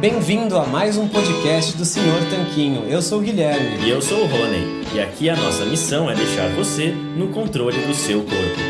Bem-vindo a mais um podcast do Senhor Tanquinho. Eu sou o Guilherme. E eu sou o Rony. E aqui a nossa missão é deixar você no controle do seu corpo.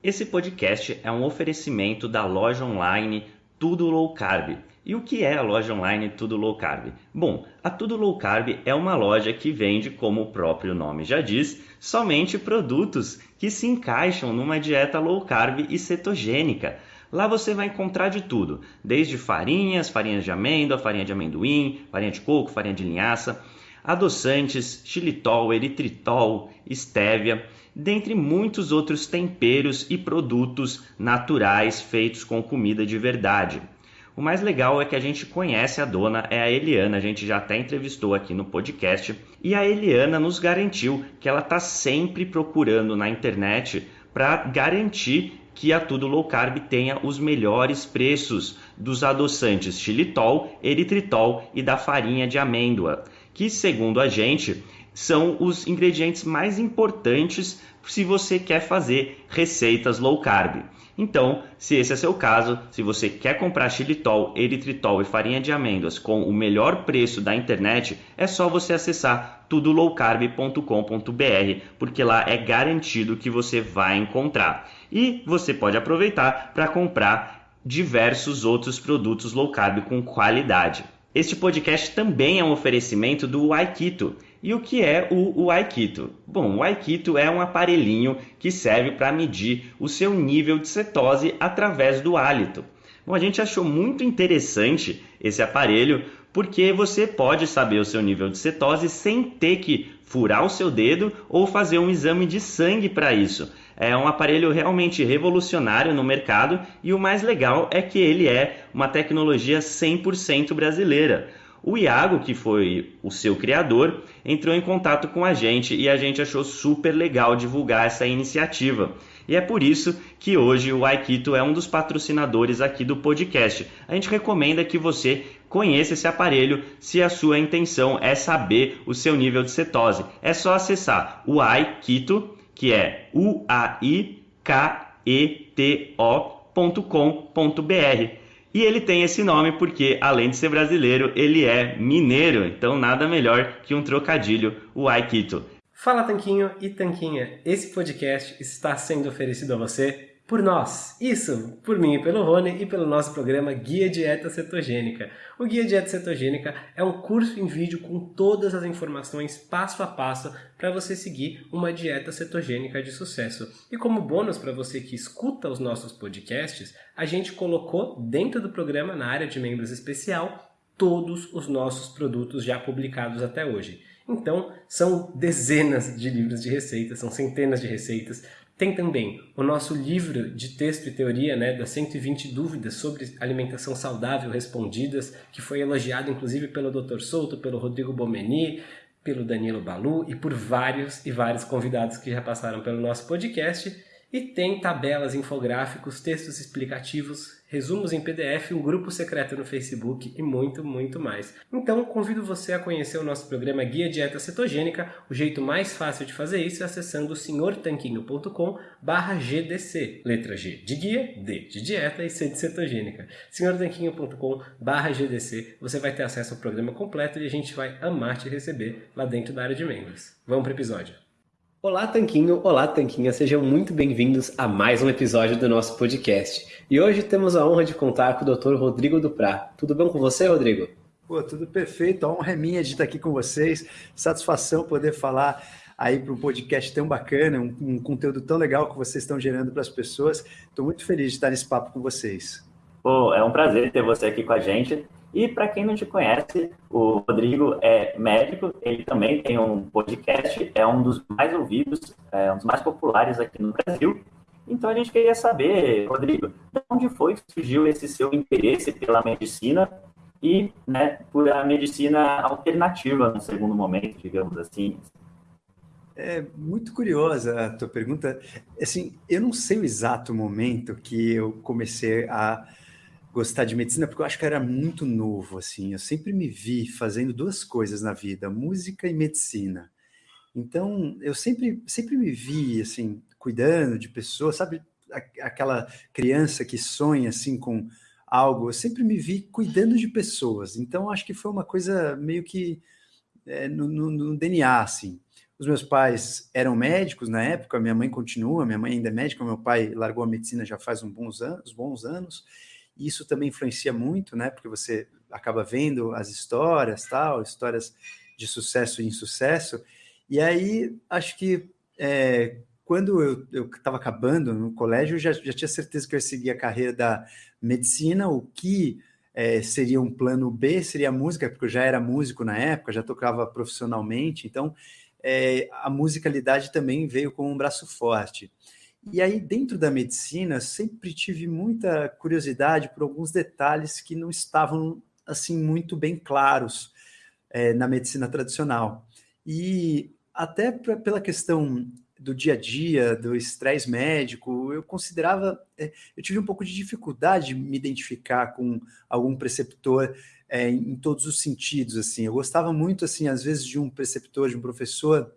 Esse podcast é um oferecimento da loja online Tudo Low Carb. E o que é a loja online Tudo Low Carb? Bom, a Tudo Low Carb é uma loja que vende, como o próprio nome já diz, somente produtos que se encaixam numa dieta low carb e cetogênica. Lá você vai encontrar de tudo, desde farinhas, farinhas de amêndoa, farinha de amendoim, farinha de coco, farinha de linhaça, adoçantes, xilitol, eritritol, estévia, dentre muitos outros temperos e produtos naturais feitos com comida de verdade. O mais legal é que a gente conhece a dona, é a Eliana, a gente já até entrevistou aqui no podcast, e a Eliana nos garantiu que ela está sempre procurando na internet para garantir que a Tudo Low Carb tenha os melhores preços dos adoçantes xilitol, eritritol e da farinha de amêndoa, que segundo a gente são os ingredientes mais importantes se você quer fazer receitas low carb. Então, se esse é seu caso, se você quer comprar xilitol, eritritol e farinha de amêndoas com o melhor preço da internet, é só você acessar tudolowcarb.com.br, porque lá é garantido que você vai encontrar. E você pode aproveitar para comprar diversos outros produtos low carb com qualidade. Este podcast também é um oferecimento do Aikito. E o que é o, Aikito? Bom, o Aikito é um aparelhinho que serve para medir o seu nível de cetose através do hálito. Bom, a gente achou muito interessante esse aparelho porque você pode saber o seu nível de cetose sem ter que furar o seu dedo ou fazer um exame de sangue para isso. É um aparelho realmente revolucionário no mercado e o mais legal é que ele é uma tecnologia 100% brasileira. O Iago, que foi o seu criador, entrou em contato com a gente e a gente achou super legal divulgar essa iniciativa. E é por isso que hoje o Aikito é um dos patrocinadores aqui do podcast. A gente recomenda que você conheça esse aparelho se a sua intenção é saber o seu nível de cetose. É só acessar o Aikito, que é u a i k e ele tem esse nome porque, além de ser brasileiro, ele é mineiro, então nada melhor que um trocadilho, o Aikito. Fala Tanquinho e Tanquinha, esse podcast está sendo oferecido a você por nós. Isso, por mim e pelo Rony e pelo nosso programa Guia Dieta Cetogênica. O Guia Dieta Cetogênica é um curso em vídeo com todas as informações passo a passo para você seguir uma dieta cetogênica de sucesso. E como bônus para você que escuta os nossos podcasts, a gente colocou dentro do programa, na área de membros especial, todos os nossos produtos já publicados até hoje. Então, são dezenas de livros de receitas, são centenas de receitas. Tem também o nosso livro de texto e teoria, né, das 120 dúvidas sobre alimentação saudável respondidas, que foi elogiado inclusive pelo Dr. Souto, pelo Rodrigo Bomeni, pelo Danilo Balu e por vários e vários convidados que já passaram pelo nosso podcast. E tem tabelas, infográficos, textos explicativos, resumos em PDF, um grupo secreto no Facebook e muito, muito mais. Então, convido você a conhecer o nosso programa Guia Dieta Cetogênica. O jeito mais fácil de fazer isso é acessando senhortanquinho.com GDC. Letra G de guia, D de dieta e C de cetogênica. senhortanquinho.com GDC. Você vai ter acesso ao programa completo e a gente vai amar te receber lá dentro da área de membros. Vamos para o episódio. Olá, Tanquinho! Olá, Tanquinha! Sejam muito bem-vindos a mais um episódio do nosso podcast. E hoje temos a honra de contar com o Dr. Rodrigo Duprá. Tudo bem com você, Rodrigo? Pô, tudo perfeito. A honra é minha de estar aqui com vocês. Satisfação poder falar aí para um podcast tão bacana, um, um conteúdo tão legal que vocês estão gerando para as pessoas. Estou muito feliz de estar nesse papo com vocês. Pô, é um prazer ter você aqui com a gente. E para quem não te conhece, o Rodrigo é médico, ele também tem um podcast, é um dos mais ouvidos, é um dos mais populares aqui no Brasil. Então a gente queria saber, Rodrigo, de onde foi que surgiu esse seu interesse pela medicina e né, por a medicina alternativa no segundo momento, digamos assim? É muito curiosa a tua pergunta. Assim, eu não sei o exato momento que eu comecei a gostar de medicina, porque eu acho que era muito novo, assim. Eu sempre me vi fazendo duas coisas na vida, música e medicina. Então, eu sempre, sempre me vi, assim, cuidando de pessoas, sabe? Aquela criança que sonha, assim, com algo. Eu sempre me vi cuidando de pessoas. Então, acho que foi uma coisa meio que é, no, no, no, DNA, assim. Os meus pais eram médicos na época, minha mãe continua, minha mãe ainda é médica, meu pai largou a medicina já faz uns bons anos, bons anos. Isso também influencia muito, né? Porque você acaba vendo as histórias, tal, histórias de sucesso e insucesso. E aí, acho que é, quando eu estava acabando no colégio, eu já, já tinha certeza que eu ia seguir a carreira da medicina, o que é, seria um plano B seria a música, porque eu já era músico na época, já tocava profissionalmente, então é, a musicalidade também veio com um braço forte. E aí, dentro da medicina, sempre tive muita curiosidade por alguns detalhes que não estavam assim muito bem claros é, na medicina tradicional. E até pra, pela questão do dia a dia, do estresse médico, eu considerava, é, eu tive um pouco de dificuldade de me identificar com algum preceptor é, em todos os sentidos, assim. Eu gostava muito, assim, às vezes de um preceptor, de um professor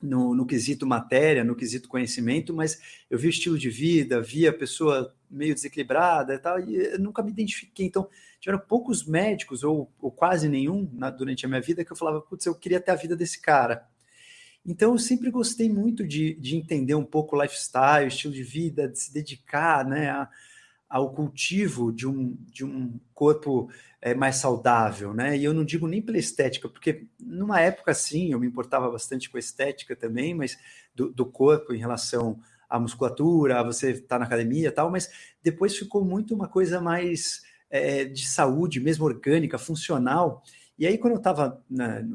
no, no quesito matéria, no quesito conhecimento, mas eu vi o estilo de vida, via a pessoa meio desequilibrada e tal, e nunca me identifiquei. Então, tiveram poucos médicos, ou, ou quase nenhum, na, durante a minha vida, que eu falava, putz, eu queria ter a vida desse cara. Então, eu sempre gostei muito de, de entender um pouco o lifestyle, o estilo de vida, de se dedicar né, a, ao cultivo de um, de um corpo é, mais saudável. Né? E eu não digo nem pela estética, porque numa época, sim, eu me importava bastante com a estética também, mas do, do corpo em relação à musculatura, a você estar tá na academia e tal, mas depois ficou muito uma coisa mais é, de saúde, mesmo orgânica, funcional, e aí, quando eu estava,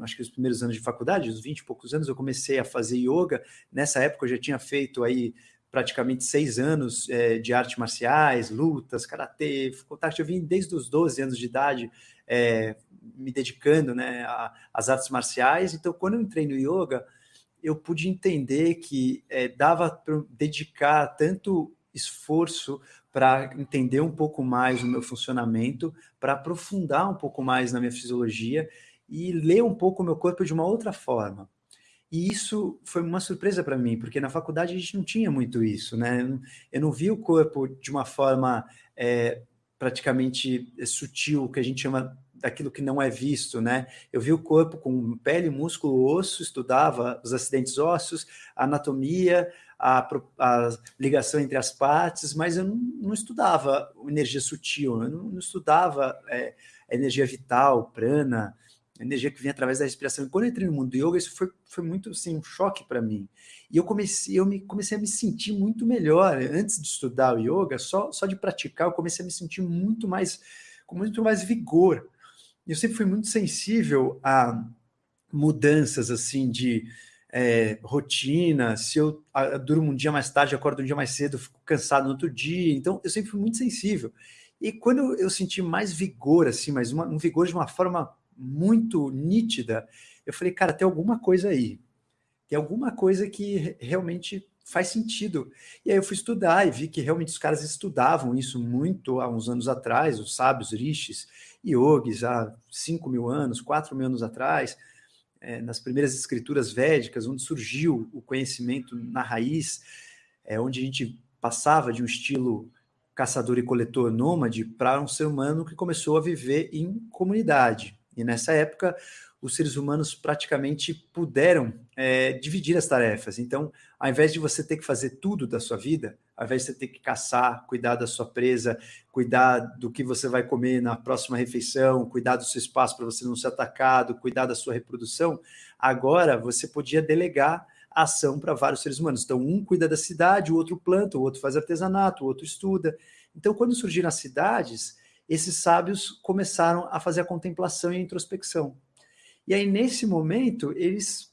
acho que os primeiros anos de faculdade, os 20 e poucos anos, eu comecei a fazer yoga. Nessa época, eu já tinha feito aí praticamente seis anos é, de artes marciais, lutas, karatê, contato. Eu vim desde os 12 anos de idade é, me dedicando né, às artes marciais. Então, quando eu entrei no yoga, eu pude entender que é, dava para dedicar tanto esforço para entender um pouco mais o meu funcionamento, para aprofundar um pouco mais na minha fisiologia e ler um pouco o meu corpo de uma outra forma. E isso foi uma surpresa para mim, porque na faculdade a gente não tinha muito isso, né? Eu não vi o corpo de uma forma é, praticamente sutil, que a gente chama daquilo que não é visto, né? Eu vi o corpo com pele, músculo, osso, estudava os acidentes ósseos, anatomia, a, a ligação entre as partes, mas eu não, não estudava energia sutil, eu não, não estudava é, energia vital, prana, energia que vem através da respiração. E quando eu entrei no mundo do yoga, isso foi, foi muito assim, um choque para mim. E eu comecei, eu me, comecei a me sentir muito melhor. Antes de estudar o yoga, só, só de praticar, eu comecei a me sentir muito mais, com muito mais vigor. Eu sempre fui muito sensível a mudanças assim de é, rotina, se eu a, durmo um dia mais tarde, acordo um dia mais cedo, fico cansado no outro dia, então eu sempre fui muito sensível. E quando eu, senti mais vigor, assim, mas uma, um vigor de uma forma muito nítida, eu falei, cara, tem alguma coisa aí, tem alguma coisa que realmente faz sentido. E aí eu fui estudar e vi que realmente os caras estudavam isso muito há uns anos atrás, os sábios rishis, yogis, há 5 mil anos, 4 mil anos atrás, é, nas primeiras escrituras védicas, onde surgiu o conhecimento na raiz, é, onde a gente passava de um estilo caçador e coletor nômade para um ser humano que começou a viver em comunidade. E nessa época, os seres humanos praticamente puderam é, dividir as tarefas. Então, ao invés de você ter que fazer tudo da sua vida, ao invés de você ter que caçar, cuidar da sua presa, cuidar do que você vai comer na próxima refeição, cuidar do seu espaço para você não ser atacado, cuidar da sua reprodução, agora você podia delegar a ação para vários seres humanos. Então, um cuida da cidade, o outro planta, o outro faz artesanato, o outro estuda. Então, quando surgiram as cidades, esses sábios começaram a fazer a contemplação e a introspecção. E aí, nesse momento, eles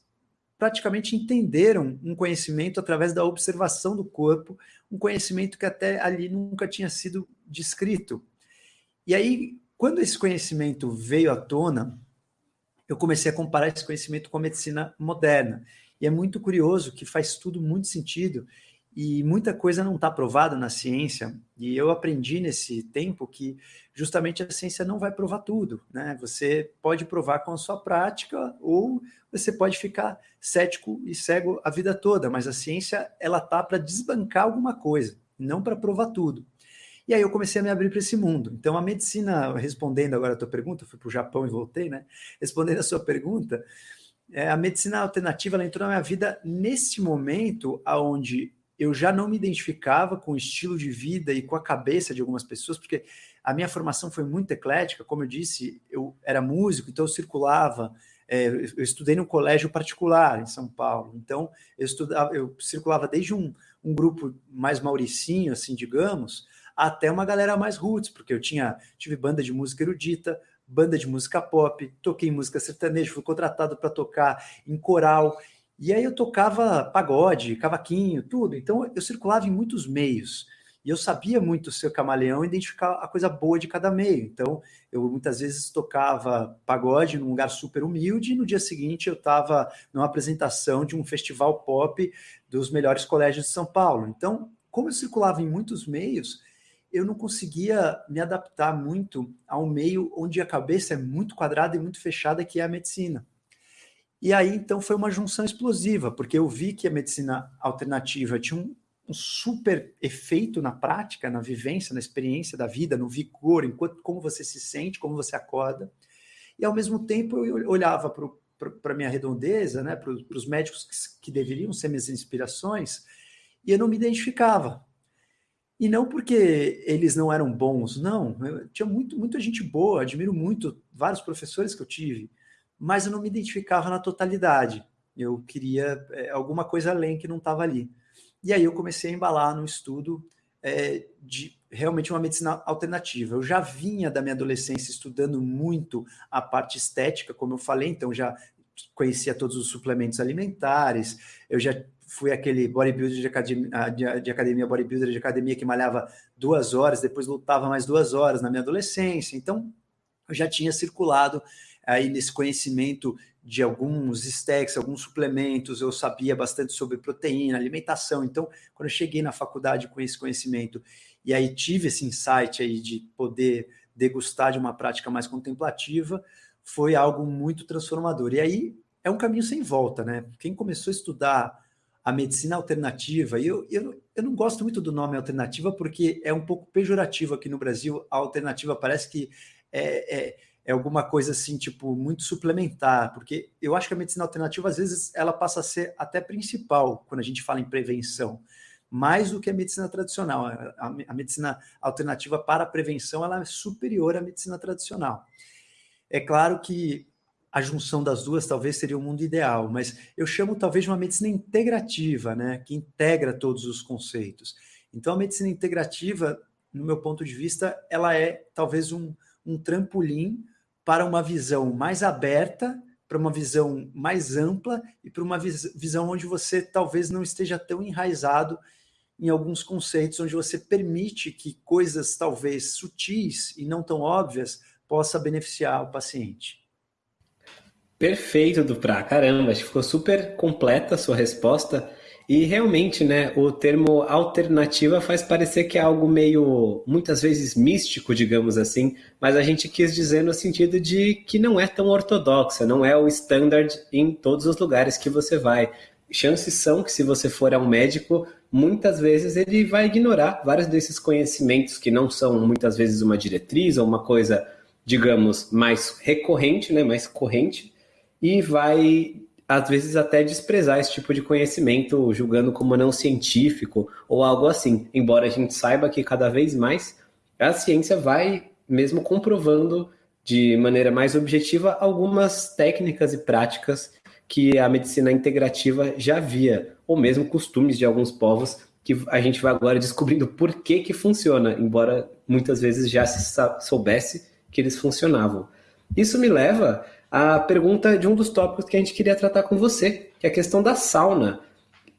praticamente entenderam um conhecimento através da observação do corpo, um conhecimento que até ali nunca tinha sido descrito. E aí, quando esse conhecimento veio à tona, eu comecei a comparar esse conhecimento com a medicina moderna. E é muito curioso que faz tudo muito sentido e muita coisa não está provada na ciência, e eu aprendi nesse tempo que justamente a ciência não vai provar tudo, né? Você pode provar com a sua prática, ou você pode ficar cético e cego a vida toda, mas a ciência ela tá para desbancar alguma coisa, não para provar tudo. E aí eu comecei a me abrir para esse mundo. Então, a medicina, respondendo agora a tua pergunta, fui para o Japão e voltei, né? Respondendo a sua pergunta, é, a medicina alternativa entrou na minha vida nesse momento aonde eu já não me identificava com o estilo de vida e com a cabeça de algumas pessoas, porque a minha formação foi muito eclética, como eu disse, eu era músico, então eu circulava, é, eu estudei num colégio particular em São Paulo, então eu estudava, eu circulava desde um, um grupo mais mauricinho, assim, digamos, até uma galera mais roots, porque eu tinha tive banda de música erudita, banda de música pop, toquei música sertaneja, fui contratado para tocar em coral. E aí eu tocava pagode, cavaquinho, tudo. Então eu circulava em muitos meios. E eu sabia muito ser camaleão e identificar a coisa boa de cada meio. Então, eu muitas vezes tocava pagode num lugar super humilde e no dia seguinte eu estava numa apresentação de um festival pop dos melhores colégios de São Paulo. Então, como eu circulava em muitos meios, eu não conseguia me adaptar muito a um meio onde a cabeça é muito quadrada e muito fechada, que é a medicina. E aí, então, foi uma junção explosiva, porque eu vi que a medicina alternativa tinha um, um super efeito na prática, na vivência, na experiência da vida, no vigor, enquanto como você se sente, como você acorda. E, ao mesmo tempo, eu olhava para a minha redondeza, né, para os médicos que, que deveriam ser minhas inspirações, e eu não me identificava e não porque eles não eram bons, não. Eu tinha muito, muita gente boa, admiro muito vários professores que eu tive, mas eu não me identificava na totalidade. Eu queria é, alguma coisa além que não estava ali. E aí eu comecei a embalar no estudo é, de realmente uma medicina alternativa. Eu já vinha da minha adolescência estudando muito a parte estética, como eu falei, então já conhecia todos os suplementos alimentares, eu já fui aquele bodybuilder de academia, de, de academia, bodybuilder de academia que malhava duas horas, depois lutava mais duas horas na minha adolescência. Então, eu já tinha circulado aí nesse conhecimento de alguns stacks, alguns suplementos, eu sabia bastante sobre proteína, alimentação. Então, quando eu cheguei na faculdade com esse conhecimento e aí tive esse insight aí de poder degustar de uma prática mais contemplativa, foi algo muito transformador. E aí é um caminho sem volta, né? Quem começou a estudar a medicina alternativa, e eu, eu, eu não gosto muito do nome alternativa porque é um pouco pejorativo aqui no Brasil. A alternativa parece que é, é, é alguma coisa assim, tipo, muito suplementar, porque eu acho que a medicina alternativa, às vezes, ela passa a ser até principal quando a gente fala em prevenção mais do que a medicina tradicional. A, a, medicina alternativa para a prevenção ela é superior à medicina tradicional. É claro que a junção das duas talvez seria o mundo ideal, mas eu chamo talvez de uma medicina integrativa, né, que integra todos os conceitos. Então, a medicina integrativa, no meu ponto de vista, ela é talvez um, um trampolim para uma visão mais aberta, para uma visão mais ampla e para uma vis visão onde você talvez não esteja tão enraizado em alguns conceitos, onde você permite que coisas talvez sutis e não tão óbvias possa beneficiar o paciente. Perfeito, Duprá. Caramba, acho que ficou super completa a sua resposta. E realmente, né, o termo alternativa faz parecer que é algo meio, muitas vezes místico, digamos assim, mas a gente quis dizer no sentido de que não é tão ortodoxa, não é o standard em todos os lugares que você vai. Chances são que se você for a um médico, muitas vezes ele vai ignorar vários desses conhecimentos que não são muitas vezes uma diretriz ou uma coisa, digamos, mais recorrente, né, mais corrente, e vai às vezes até desprezar esse tipo de conhecimento, julgando como não científico ou algo assim. Embora a gente saiba que cada vez mais a ciência vai mesmo comprovando de maneira mais objetiva algumas técnicas e práticas que a medicina integrativa já via, ou mesmo costumes de alguns povos que a gente vai agora descobrindo por que que funciona, embora muitas vezes já se soubesse que eles funcionavam. Isso me leva a pergunta de um dos tópicos que a gente queria tratar com você, que é a questão da sauna.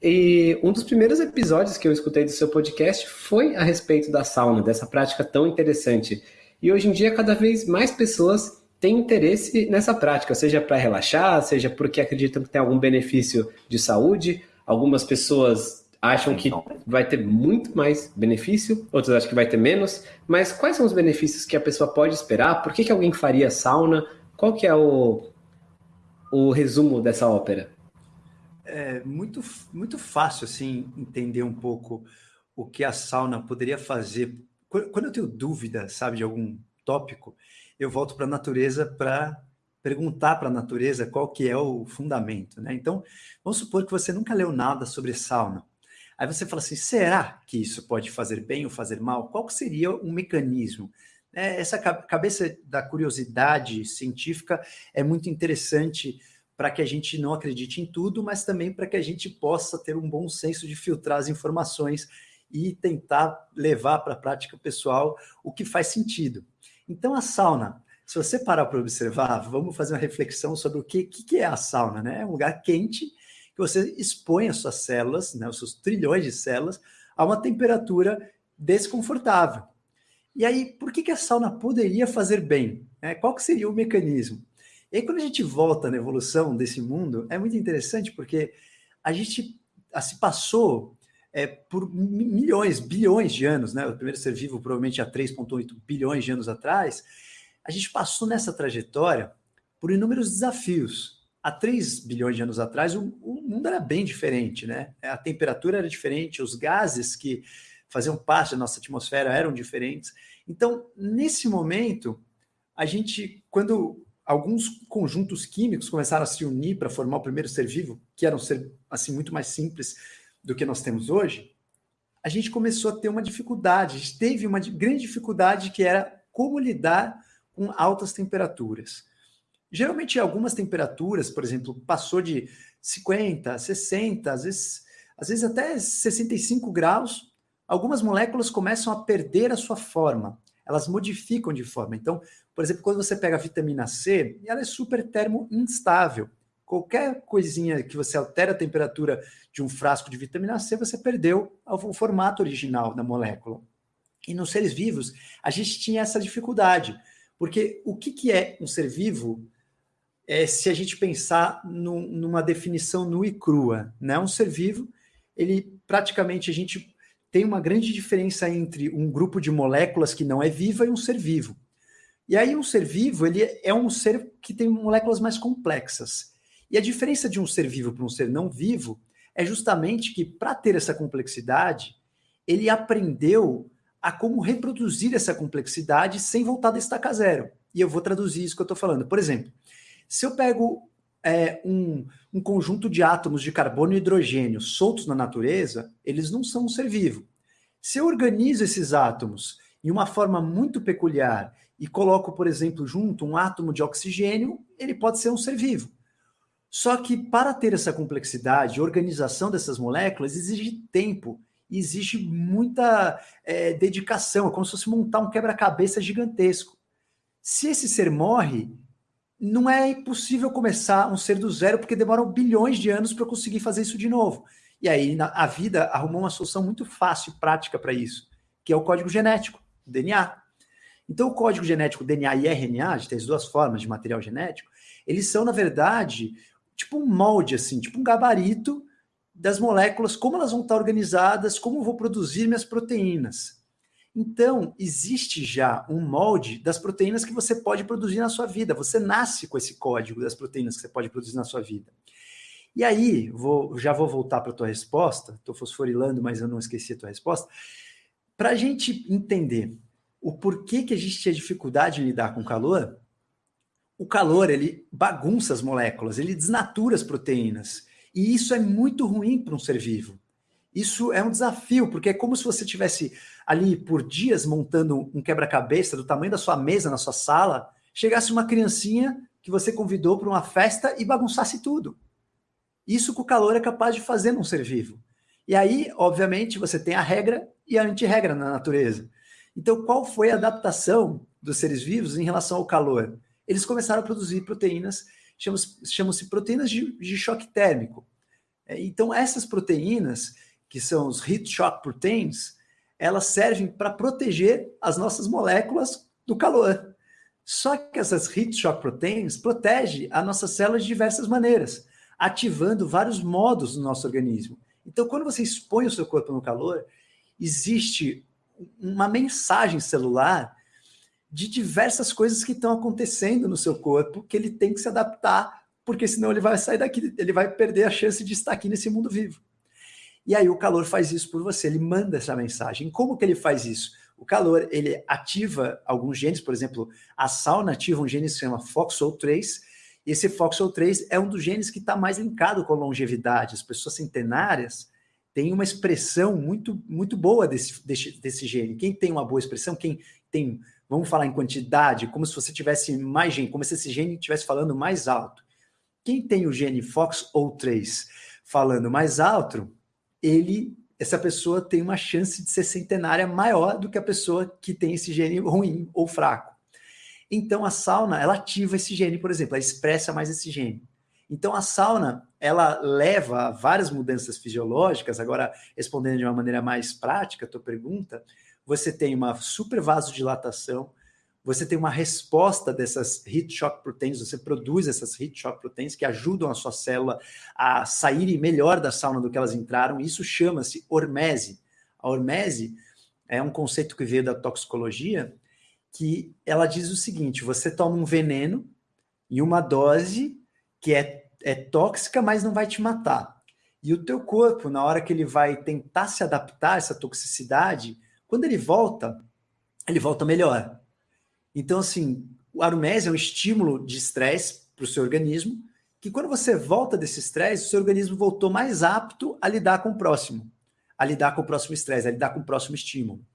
E um dos primeiros episódios que eu escutei do seu podcast foi a respeito da sauna, dessa prática tão interessante. E hoje em dia, cada vez mais pessoas têm interesse nessa prática, seja para relaxar, seja porque acreditam que tem algum benefício de saúde. Algumas pessoas acham que vai ter muito mais benefício, outras acham que vai ter menos. Mas quais são os benefícios que a pessoa pode esperar? Por que, que alguém faria sauna? Qual que é o, o resumo dessa ópera? É muito, muito fácil assim entender um pouco o que a sauna poderia fazer quando eu tenho dúvida, sabe, de algum tópico, eu volto para a natureza para perguntar para a natureza qual que é o fundamento, né? Então, vamos supor que você nunca leu nada sobre sauna. Aí você fala assim, será que isso pode fazer bem ou fazer mal? Qual seria o mecanismo? É, essa cabeça da curiosidade científica é muito interessante para que a gente não acredite em tudo, mas também para que a gente possa ter um bom senso de filtrar as informações e tentar levar para a prática pessoal o que faz sentido. Então, a sauna, se você parar para observar, vamos fazer uma reflexão sobre o que, que é a sauna, né? É um lugar quente que você expõe as suas células, né, os seus trilhões de células, a uma temperatura desconfortável. E aí, por que, que a sauna poderia fazer bem? É, qual que seria o mecanismo? E aí, quando a gente volta na evolução desse mundo, é muito interessante porque a gente se passou é, por milhões, bilhões de anos, né? O primeiro ser vivo provavelmente há 3,8 bilhões de anos atrás, a gente passou nessa trajetória por inúmeros desafios. Há 3 bilhões de anos atrás, o, o mundo era bem diferente, né? A temperatura era diferente, os gases que faziam parte da nossa atmosfera eram diferentes. Então, nesse momento, a gente, quando alguns conjuntos químicos começaram a se unir para formar o primeiro ser vivo, que era um ser assim muito mais simples do que nós temos hoje, a gente começou a ter uma dificuldade, a gente teve uma grande dificuldade que era como lidar com altas temperaturas. Geralmente, algumas temperaturas, por exemplo, passou de 50, 60, às vezes, às vezes até 65 graus, algumas moléculas começam a perder a sua forma, elas modificam de forma. Então, por exemplo, quando você pega a vitamina C, ela é super termo instável. Qualquer coisinha que você altera a temperatura de um frasco de vitamina C, você perdeu o formato original da molécula. E nos seres vivos, a gente tinha essa dificuldade, porque o que, que é um ser vivo é, se a gente pensar numa definição nua e crua? Né? Um ser vivo, ele praticamente a gente tem uma grande diferença entre um grupo de moléculas que não é viva e um ser vivo. E aí um ser vivo, ele é um ser que tem moléculas mais complexas. E a diferença de um ser vivo para um ser não vivo é justamente que, para ter essa complexidade, ele aprendeu a como reproduzir essa complexidade sem voltar da estaca zero. E eu vou traduzir isso que eu estou falando. Por exemplo, se eu pego é, um, um conjunto de átomos de carbono e hidrogênio soltos na natureza, eles não são um ser vivo. Se eu organizo esses átomos em uma forma muito peculiar e coloco, por exemplo, junto um átomo de oxigênio, ele pode ser um ser vivo. Só que para ter essa complexidade, organização dessas moléculas exige tempo, exige muita é, dedicação, é como se fosse montar um quebra-cabeça gigantesco. Se esse ser morre, não é impossível começar um ser do zero, porque demoram bilhões de anos para conseguir fazer isso de novo. E aí a vida arrumou uma solução muito fácil e prática para isso, que é o código genético, o DNA. Então, o código genético DNA e RNA, a gente tem as duas formas de material genético, eles são, na verdade, tipo um molde, assim, tipo um gabarito das moléculas, como elas vão estar organizadas, como eu vou produzir minhas proteínas. Então, existe já um molde das proteínas que você pode produzir na sua vida. Você nasce com esse código das proteínas que você pode produzir na sua vida. E aí, vou, já vou voltar para a tua resposta, estou fosforilando, mas eu não esqueci a tua resposta. Para a gente entender o porquê que a gente tinha dificuldade em lidar com calor, o calor ele bagunça as moléculas, ele desnatura as proteínas. E isso é muito ruim para um ser vivo. Isso é um desafio, porque é como se você tivesse ali por dias montando um quebra-cabeça do tamanho da sua mesa na sua sala, chegasse uma criancinha que você convidou para uma festa e bagunçasse tudo. Isso que o calor é capaz de fazer num ser vivo. E aí, obviamente, você tem a regra e a antirregra na natureza. Então, qual foi a adaptação dos seres vivos em relação ao calor? eles começaram a produzir proteínas, chamam-se proteínas de, de, choque térmico. É, então, essas proteínas, que são os heat shock proteins, elas servem para proteger as nossas moléculas do calor. Só que essas heat shock proteins protegem as nossas células de diversas maneiras, ativando vários modos no nosso organismo. Então, quando você expõe o seu corpo no calor, existe uma mensagem celular de diversas coisas que estão acontecendo no seu corpo que ele tem que se adaptar, porque senão ele vai sair daqui, ele vai perder a chance de estar aqui nesse mundo vivo. E aí o calor faz isso por você, ele manda essa mensagem. Como que ele faz isso? o calor ele ativa alguns genes, por exemplo, a sauna ativa um gene que se chama FOXO3, e esse FOXO3 é um dos genes que está mais linkado com a longevidade. As pessoas centenárias têm uma expressão muito, muito boa desse, desse, desse gene. Quem tem uma boa expressão, quem tem, vamos falar em quantidade, como se você tivesse mais gene, como se esse gene estivesse falando mais alto. Quem tem o gene FOXO3 falando mais alto, ele essa pessoa tem uma chance de ser centenária maior do que a pessoa que tem esse gene ruim ou fraco. Então a sauna, ela ativa esse gene, por exemplo, ela expressa mais esse gene. Então a sauna, ela leva a várias mudanças fisiológicas, agora respondendo de uma maneira mais prática a tua pergunta, você tem uma super vasodilatação, você tem uma resposta dessas heat shock proteins, você produz essas heat shock proteins que ajudam a sua célula a saírem melhor da sauna do que elas entraram, isso chama-se hormese. A hormese é um conceito que veio da toxicologia, que ela diz o seguinte, você toma um veneno em uma dose que é, é tóxica, mas não vai te matar. E o teu corpo, na hora que ele vai tentar se adaptar a essa toxicidade, quando ele volta, ele volta melhor. Então, assim, o aromese é um estímulo de estresse para o seu organismo, que quando você volta desse estresse, o seu organismo voltou mais apto a lidar com o próximo, a lidar com o próximo estresse, a lidar com o próximo estímulo.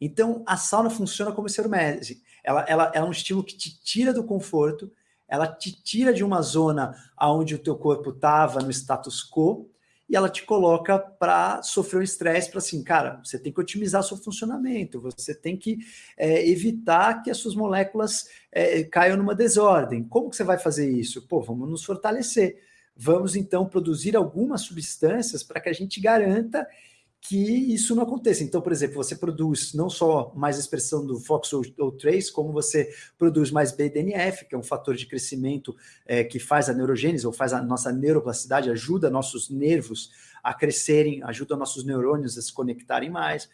Então, a sauna funciona como esse aromese. Ela, ela, ela é um estímulo que te tira do conforto, ela te tira de uma zona onde o teu corpo estava no status quo e ela te coloca para sofrer um estresse, para assim, cara, você tem que otimizar seu funcionamento, você tem que é, evitar que as suas moléculas é, caiam numa desordem. Como que você vai fazer isso? Pô, vamos nos fortalecer. Vamos então produzir algumas substâncias para que a gente garanta que isso não aconteça. Então, por exemplo, você produz não só mais expressão do FOXO3, como você produz mais BDNF, que é um fator de crescimento é, que faz a neurogênese, ou faz a nossa neuroplasticidade, ajuda nossos nervos a crescerem, ajuda nossos neurônios a se conectarem mais.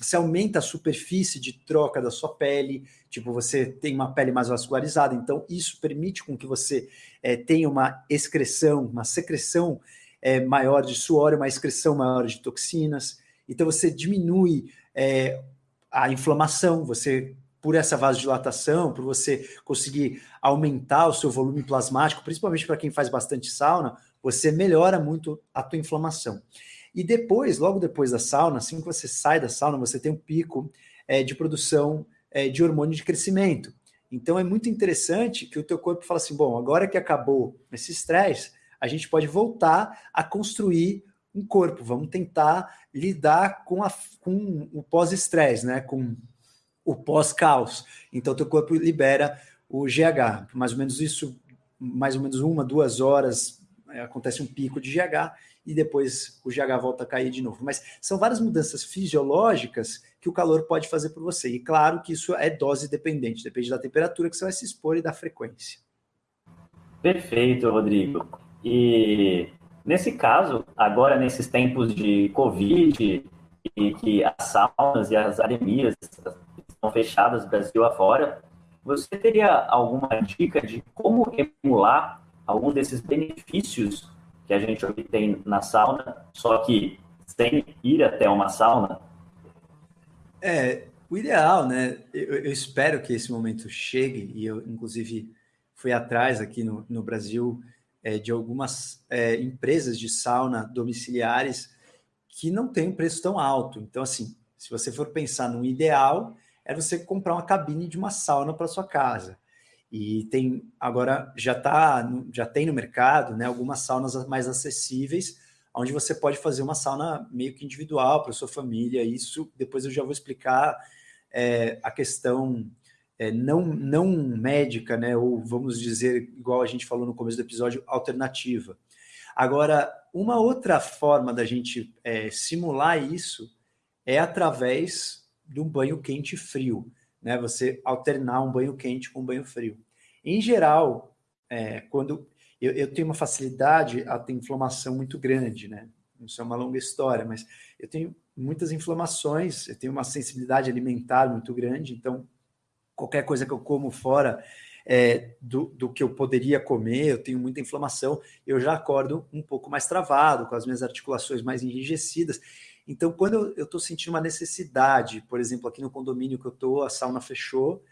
Você aumenta a superfície de troca da sua pele, tipo, você tem uma pele mais vascularizada, então isso permite com que você é, tenha uma excreção, uma secreção é, maior de suor, uma excreção maior de toxinas. Então você diminui é, a inflamação, você por essa vasodilatação, por você conseguir aumentar o seu volume plasmático, principalmente para quem faz bastante sauna, você melhora muito a tua inflamação. E depois, logo depois da sauna, assim que você sai da sauna, você tem um pico é, de produção é, de hormônio de crescimento. Então é muito interessante que o teu corpo fala assim, bom, agora que acabou esse estresse, a gente pode voltar a construir um corpo. Vamos tentar lidar com, a, com o pós-estresse, né? com o pós-caos. Então, teu corpo libera o GH. Mais ou menos isso, mais ou menos uma, duas horas, é, acontece um pico de GH e depois o GH volta a cair de novo. Mas são várias mudanças fisiológicas que o calor pode fazer por você. E claro que isso é dose dependente, depende da temperatura que você vai se expor e da frequência. Perfeito, Rodrigo. E nesse caso, agora nesses tempos de Covid e que as saunas e as academias estão fechadas Brasil afora, você teria alguma dica de como emular algum desses benefícios que a gente obtém na sauna, só que sem ir até uma sauna? É, o ideal, né? Eu, eu espero que esse momento chegue, e eu, inclusive, fui atrás aqui no, no Brasil é, de algumas é, empresas de sauna domiciliares que não tem um preço tão alto. Então, assim, se você for pensar no ideal, é você comprar uma cabine de uma sauna para sua casa. E tem agora já tá, já tem no mercado, né, algumas saunas mais acessíveis, onde você pode fazer uma sauna meio que individual para sua família. Isso depois eu já vou explicar é, a questão é, não, não médica, né, ou vamos dizer, igual a gente falou no começo do episódio, alternativa. Agora, uma outra forma da gente é, simular isso é através de um banho quente frio, né? Você alternar um banho quente com um banho frio. Em geral, é, quando eu, eu, tenho uma facilidade a ter inflamação muito grande, né? Isso é uma longa história, mas eu tenho muitas inflamações, eu tenho uma sensibilidade alimentar muito grande, então qualquer coisa que eu como fora é, do, do que eu poderia comer, eu tenho muita inflamação, eu já acordo um pouco mais travado, com as minhas articulações mais enrijecidas. Então, quando eu estou sentindo uma necessidade, por exemplo, aqui no condomínio que eu estou, a sauna fechou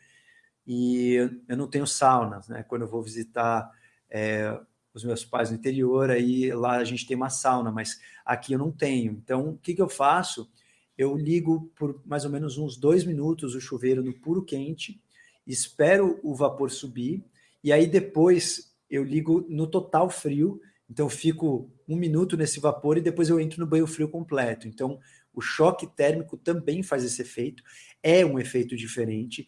e eu não tenho saunas, né? Quando eu vou visitar é, os meus pais no interior, aí lá a gente tem uma sauna, mas aqui eu não tenho. Então, o que, que eu faço? Eu ligo por mais ou menos uns dois minutos o chuveiro no puro quente, espero o vapor subir, e aí depois eu ligo no total frio, então fico um minuto nesse vapor e depois eu entro no banho frio completo. Então, o choque térmico também faz esse efeito, é um efeito diferente.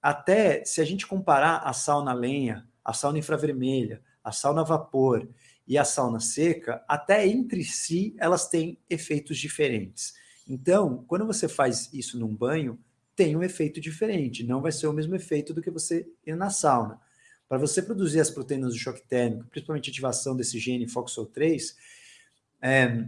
Até se a gente comparar a sauna lenha, a sauna infravermelha, a sauna vapor e a sauna seca, até entre si elas têm efeitos diferentes. Então, quando você faz isso num banho, tem um efeito diferente, não vai ser o mesmo efeito do que você ir na sauna. Para você produzir as proteínas do choque térmico, principalmente a ativação desse gene FOXO3, é,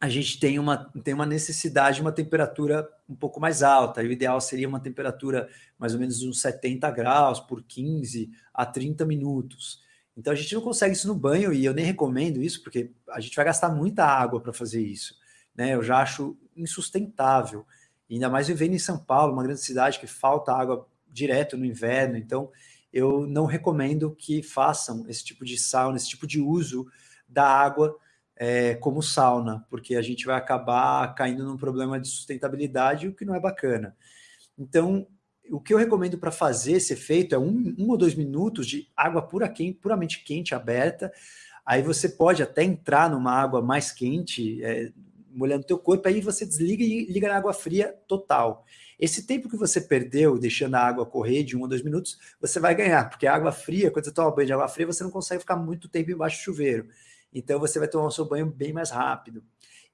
a gente tem uma, tem uma necessidade de uma temperatura um pouco mais alta. O ideal seria uma temperatura mais ou menos uns 70 graus por 15 a 30 minutos. Então a gente não consegue isso no banho e eu nem recomendo isso porque a gente vai gastar muita água para fazer isso. Né? Eu já acho insustentável. ainda mais vivendo em São Paulo, uma grande cidade que falta água direto no inverno. Então eu não recomendo que façam esse tipo de sauna, esse tipo de uso da água é, como sauna, porque a gente vai acabar caindo num problema de sustentabilidade, o que não é bacana. Então, o que eu recomendo para fazer esse efeito é um, um, ou dois minutos de água pura quente, puramente quente, aberta. Aí você pode até entrar numa água mais quente, é, molhando teu corpo, aí você desliga e liga na água fria total. Esse tempo que você perdeu deixando a água correr de um ou dois minutos, você vai ganhar, porque a água fria, quando você toma banho de água fria, você não consegue ficar muito tempo embaixo do chuveiro. Então você vai tomar o seu banho bem mais rápido.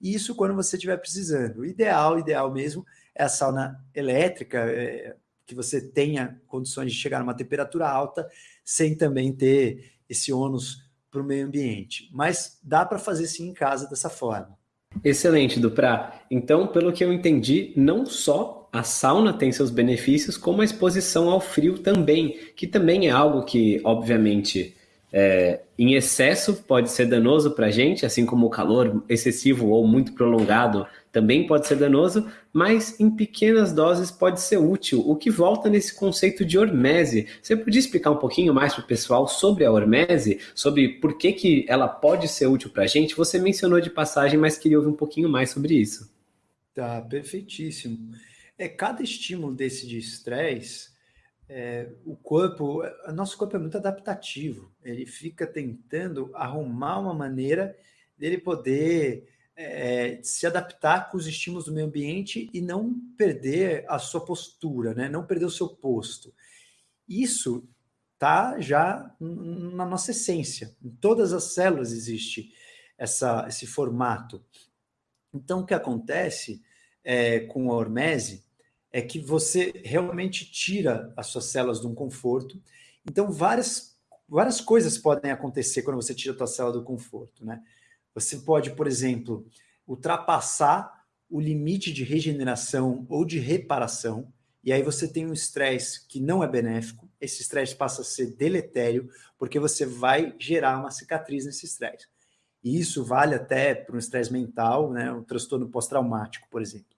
Isso quando você estiver precisando. O ideal, ideal mesmo, é a sauna elétrica, é, que você tenha condições de chegar numa temperatura alta sem também ter esse ônus para o meio ambiente. Mas dá para fazer sim em casa dessa forma. Excelente, Duprá. Então, pelo que eu entendi, não só a sauna tem seus benefícios, como a exposição ao frio também, que também é algo que, obviamente, é, em excesso pode ser danoso para a gente, assim como o calor excessivo ou muito prolongado também pode ser danoso, mas em pequenas doses pode ser útil, o que volta nesse conceito de hormese. Você podia explicar um pouquinho mais para o pessoal sobre a hormese, sobre por que, que ela pode ser útil para a gente? Você mencionou de passagem, mas queria ouvir um pouquinho mais sobre isso. Tá, perfeitíssimo. É, cada estímulo desse de estresse é, o corpo, o nosso corpo é muito adaptativo, ele fica tentando arrumar uma maneira dele poder é, se adaptar com os estímulos do meio ambiente e não perder a sua postura, né? não perder o seu posto. Isso está já na nossa essência, em todas as células existe essa, esse formato. Então, o que acontece é, com a hormese é que você realmente tira as suas células de um conforto. Então, várias, várias coisas podem acontecer quando você tira a sua célula do conforto, né? Você pode, por exemplo, ultrapassar o limite de regeneração ou de reparação, e aí você tem um estresse que não é benéfico, esse estresse passa a ser deletério, porque você vai gerar uma cicatriz nesse estresse. E isso vale até para um estresse mental, né, um transtorno pós-traumático, por exemplo.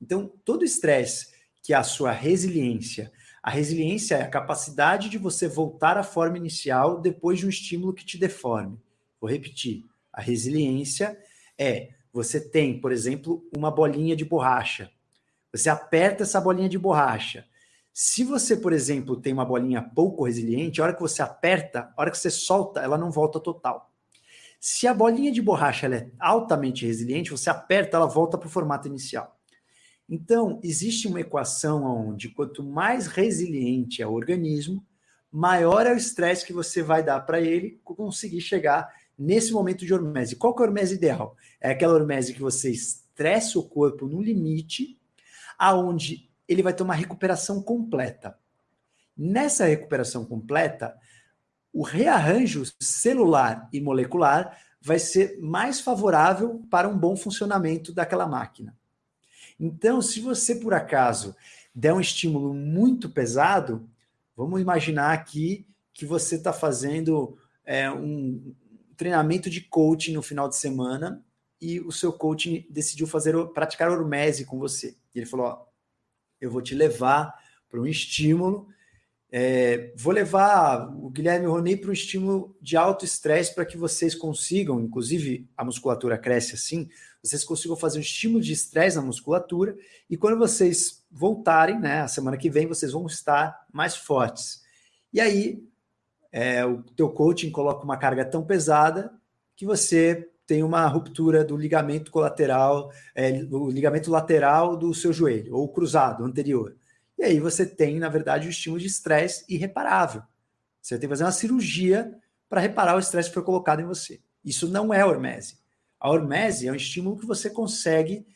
Então, todo estresse que é a sua resiliência. A resiliência é a capacidade de você voltar à forma inicial depois de um estímulo que te deforme. Vou repetir. A resiliência é você tem, por exemplo, uma bolinha de borracha. Você aperta essa bolinha de borracha. Se você, por exemplo, tem uma bolinha pouco resiliente, a hora que você aperta, a hora que você solta, ela não volta total. Se a bolinha de borracha é altamente resiliente, você aperta, ela volta para o formato inicial. Então, existe uma equação onde quanto mais resiliente é o organismo, maior é o estresse que você vai dar para ele conseguir chegar nesse momento de hormese. Qual que é a hormese ideal? É aquela hormese que você estressa o corpo no limite, aonde ele vai ter uma recuperação completa. Nessa recuperação completa, o rearranjo celular e molecular vai ser mais favorável para um bom funcionamento daquela máquina. Então, se você por acaso der um estímulo muito pesado, vamos imaginar aqui que você está fazendo é, um treinamento de coaching no final de semana e o seu coaching decidiu fazer praticar hormese com você. E ele falou: ó, eu vou te levar para um estímulo é, vou levar o Guilherme Roney para um estímulo de alto estresse para que vocês consigam, inclusive a musculatura cresce assim, vocês consigam fazer um estímulo de estresse na musculatura e quando vocês voltarem, né, a semana que vem, vocês vão estar mais fortes. E aí, é, o teu coaching coloca uma carga tão pesada que você tem uma ruptura do ligamento colateral, é, o ligamento lateral do seu joelho, ou cruzado, anterior. E aí você tem, na verdade, o estímulo de estresse irreparável. Você tem que fazer uma cirurgia para reparar o estresse que foi colocado em você. Isso não é hormese. A hormese é um estímulo que você consegue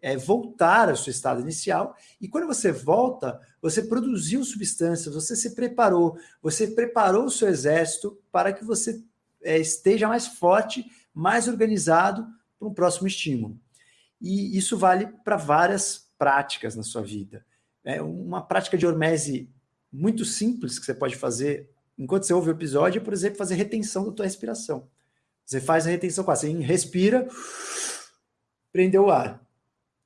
é, voltar ao seu estado inicial, e quando você volta, você produziu substâncias, você se preparou, você preparou o seu exército para que você é, esteja mais forte, mais organizado para um próximo estímulo. E isso vale para várias práticas na sua vida. É uma prática de hormese muito simples que você pode fazer enquanto você ouve o episódio, é, por exemplo, fazer retenção da tua respiração. Você faz a retenção assim, respira, prendeu o ar.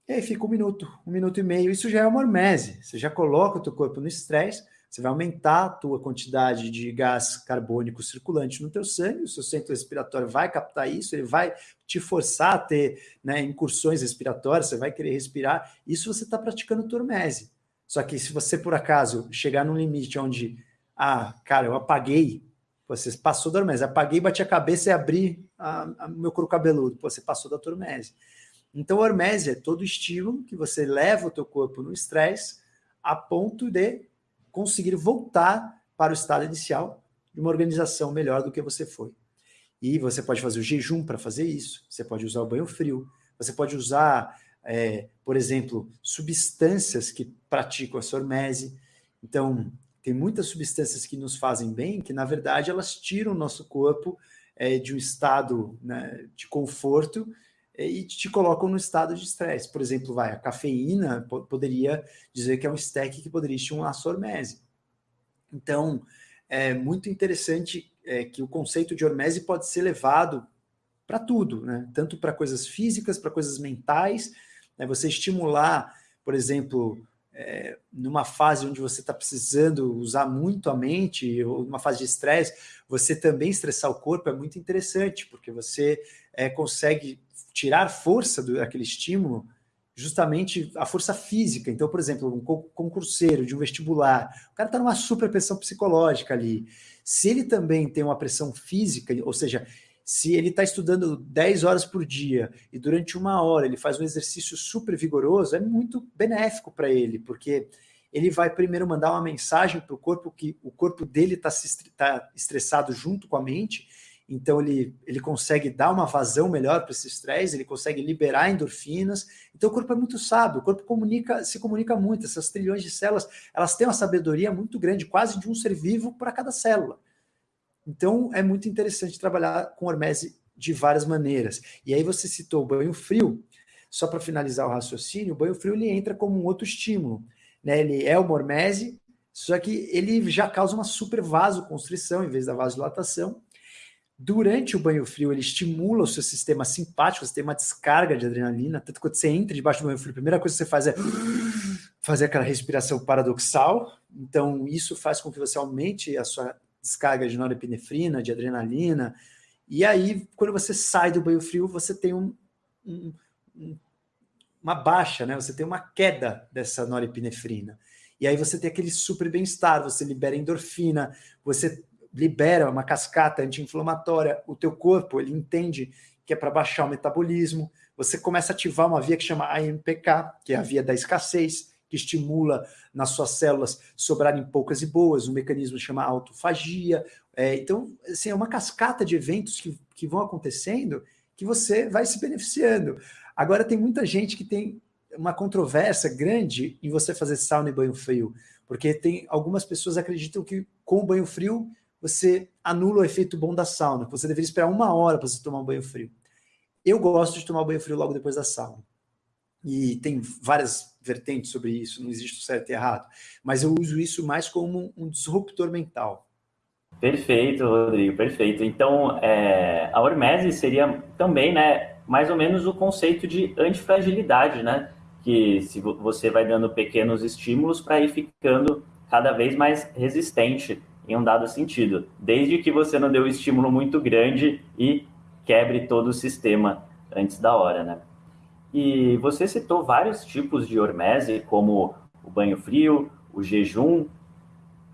E aí fica um minuto, um minuto e meio. Isso já é uma hormese. Você já coloca o teu corpo no estresse, você vai aumentar a tua quantidade de gás carbônico circulante no teu sangue, o seu centro respiratório vai captar isso, ele vai te forçar a ter né, incursões respiratórias, você vai querer respirar. Isso você está praticando tua hormese. Só que se você, por acaso, chegar num limite onde, ah, cara, eu apaguei, você passou da hormese, apaguei, bati a cabeça e abri o meu couro cabeludo, você passou da hormese. Então, hormese é todo estímulo que você leva o teu corpo no estresse a ponto de conseguir voltar para o estado inicial de uma organização melhor do que você foi. E você pode fazer o jejum para fazer isso, você pode usar o banho frio, você pode usar é, por exemplo, substâncias que praticam a sormese. Então, tem muitas substâncias que nos fazem bem, que na verdade elas tiram o nosso corpo é, de um estado né, de conforto e te colocam no estado de estresse. Por exemplo, vai, a cafeína poderia dizer que é um stack que poderia estimular a sormese. Então, é muito interessante é, que o conceito de hormese pode ser levado para tudo, né? tanto para coisas físicas, para coisas mentais, né? Você estimular, por exemplo, é, numa fase onde você está precisando usar muito a mente, ou numa fase de estresse, você também estressar o corpo é muito interessante, porque você é, consegue tirar força do, daquele estímulo, justamente a força física. Então, por exemplo, um concurseiro de um vestibular, o cara está numa super pressão psicológica ali. Se ele também tem uma pressão física, ou seja, se ele está estudando 10 horas por dia e durante uma hora ele faz um exercício super vigoroso, é muito benéfico para ele, porque ele vai primeiro mandar uma mensagem para o corpo que o corpo dele está tá estressado junto com a mente, então ele, ele consegue dar uma vazão melhor para esse estresse, ele consegue liberar endorfinas. Então o corpo é muito sábio, o corpo comunica, se comunica muito. Essas trilhões de células, elas têm uma sabedoria muito grande, quase de um ser vivo para cada célula. Então, é muito interessante trabalhar com hormese de várias maneiras. E aí você citou o banho frio, só para finalizar o raciocínio, o banho frio ele entra como um outro estímulo. Né? Ele é uma hormese, só que ele já causa uma super vasoconstrição em vez da vasodilatação. Durante o banho frio, ele estimula o seu sistema simpático, você tem uma descarga de adrenalina, tanto que quando você entra debaixo do banho frio, a primeira coisa que você faz é fazer aquela respiração paradoxal. Então, isso faz com que você aumente a sua descarga de norepinefrina, de adrenalina. E aí, quando você sai do banho frio, você tem um, um, uma baixa, né? Você tem uma queda dessa norepinefrina. E aí você tem aquele super bem-estar, você libera endorfina, você libera uma cascata anti-inflamatória, o teu corpo, ele entende que é para baixar o metabolismo, você começa a ativar uma via que chama AMPK, que é a via da escassez, que estimula nas suas células sobrarem poucas e boas, um mecanismo chama autofagia. É, então, assim, é uma cascata de eventos que, que vão acontecendo que você vai se beneficiando. Agora, tem muita gente que tem uma controvérsia grande em você fazer sauna e banho frio, porque tem algumas pessoas acreditam que com o banho frio você anula o efeito bom da sauna, você deveria esperar uma hora para você tomar um banho frio. Eu gosto de tomar banho frio logo depois da sauna. e tem várias vertentes sobre isso, não existe o certo e errado, mas eu uso isso mais como um disruptor mental. Perfeito, Rodrigo, perfeito. Então, é, a hormese seria também, né, mais ou menos o conceito de antifragilidade, né? Que se você vai dando pequenos estímulos para ir ficando cada vez mais resistente em um dado sentido, desde que você não dê um estímulo muito grande e quebre todo o sistema antes da hora, né? E você citou vários tipos de hormese, como o banho frio, o jejum.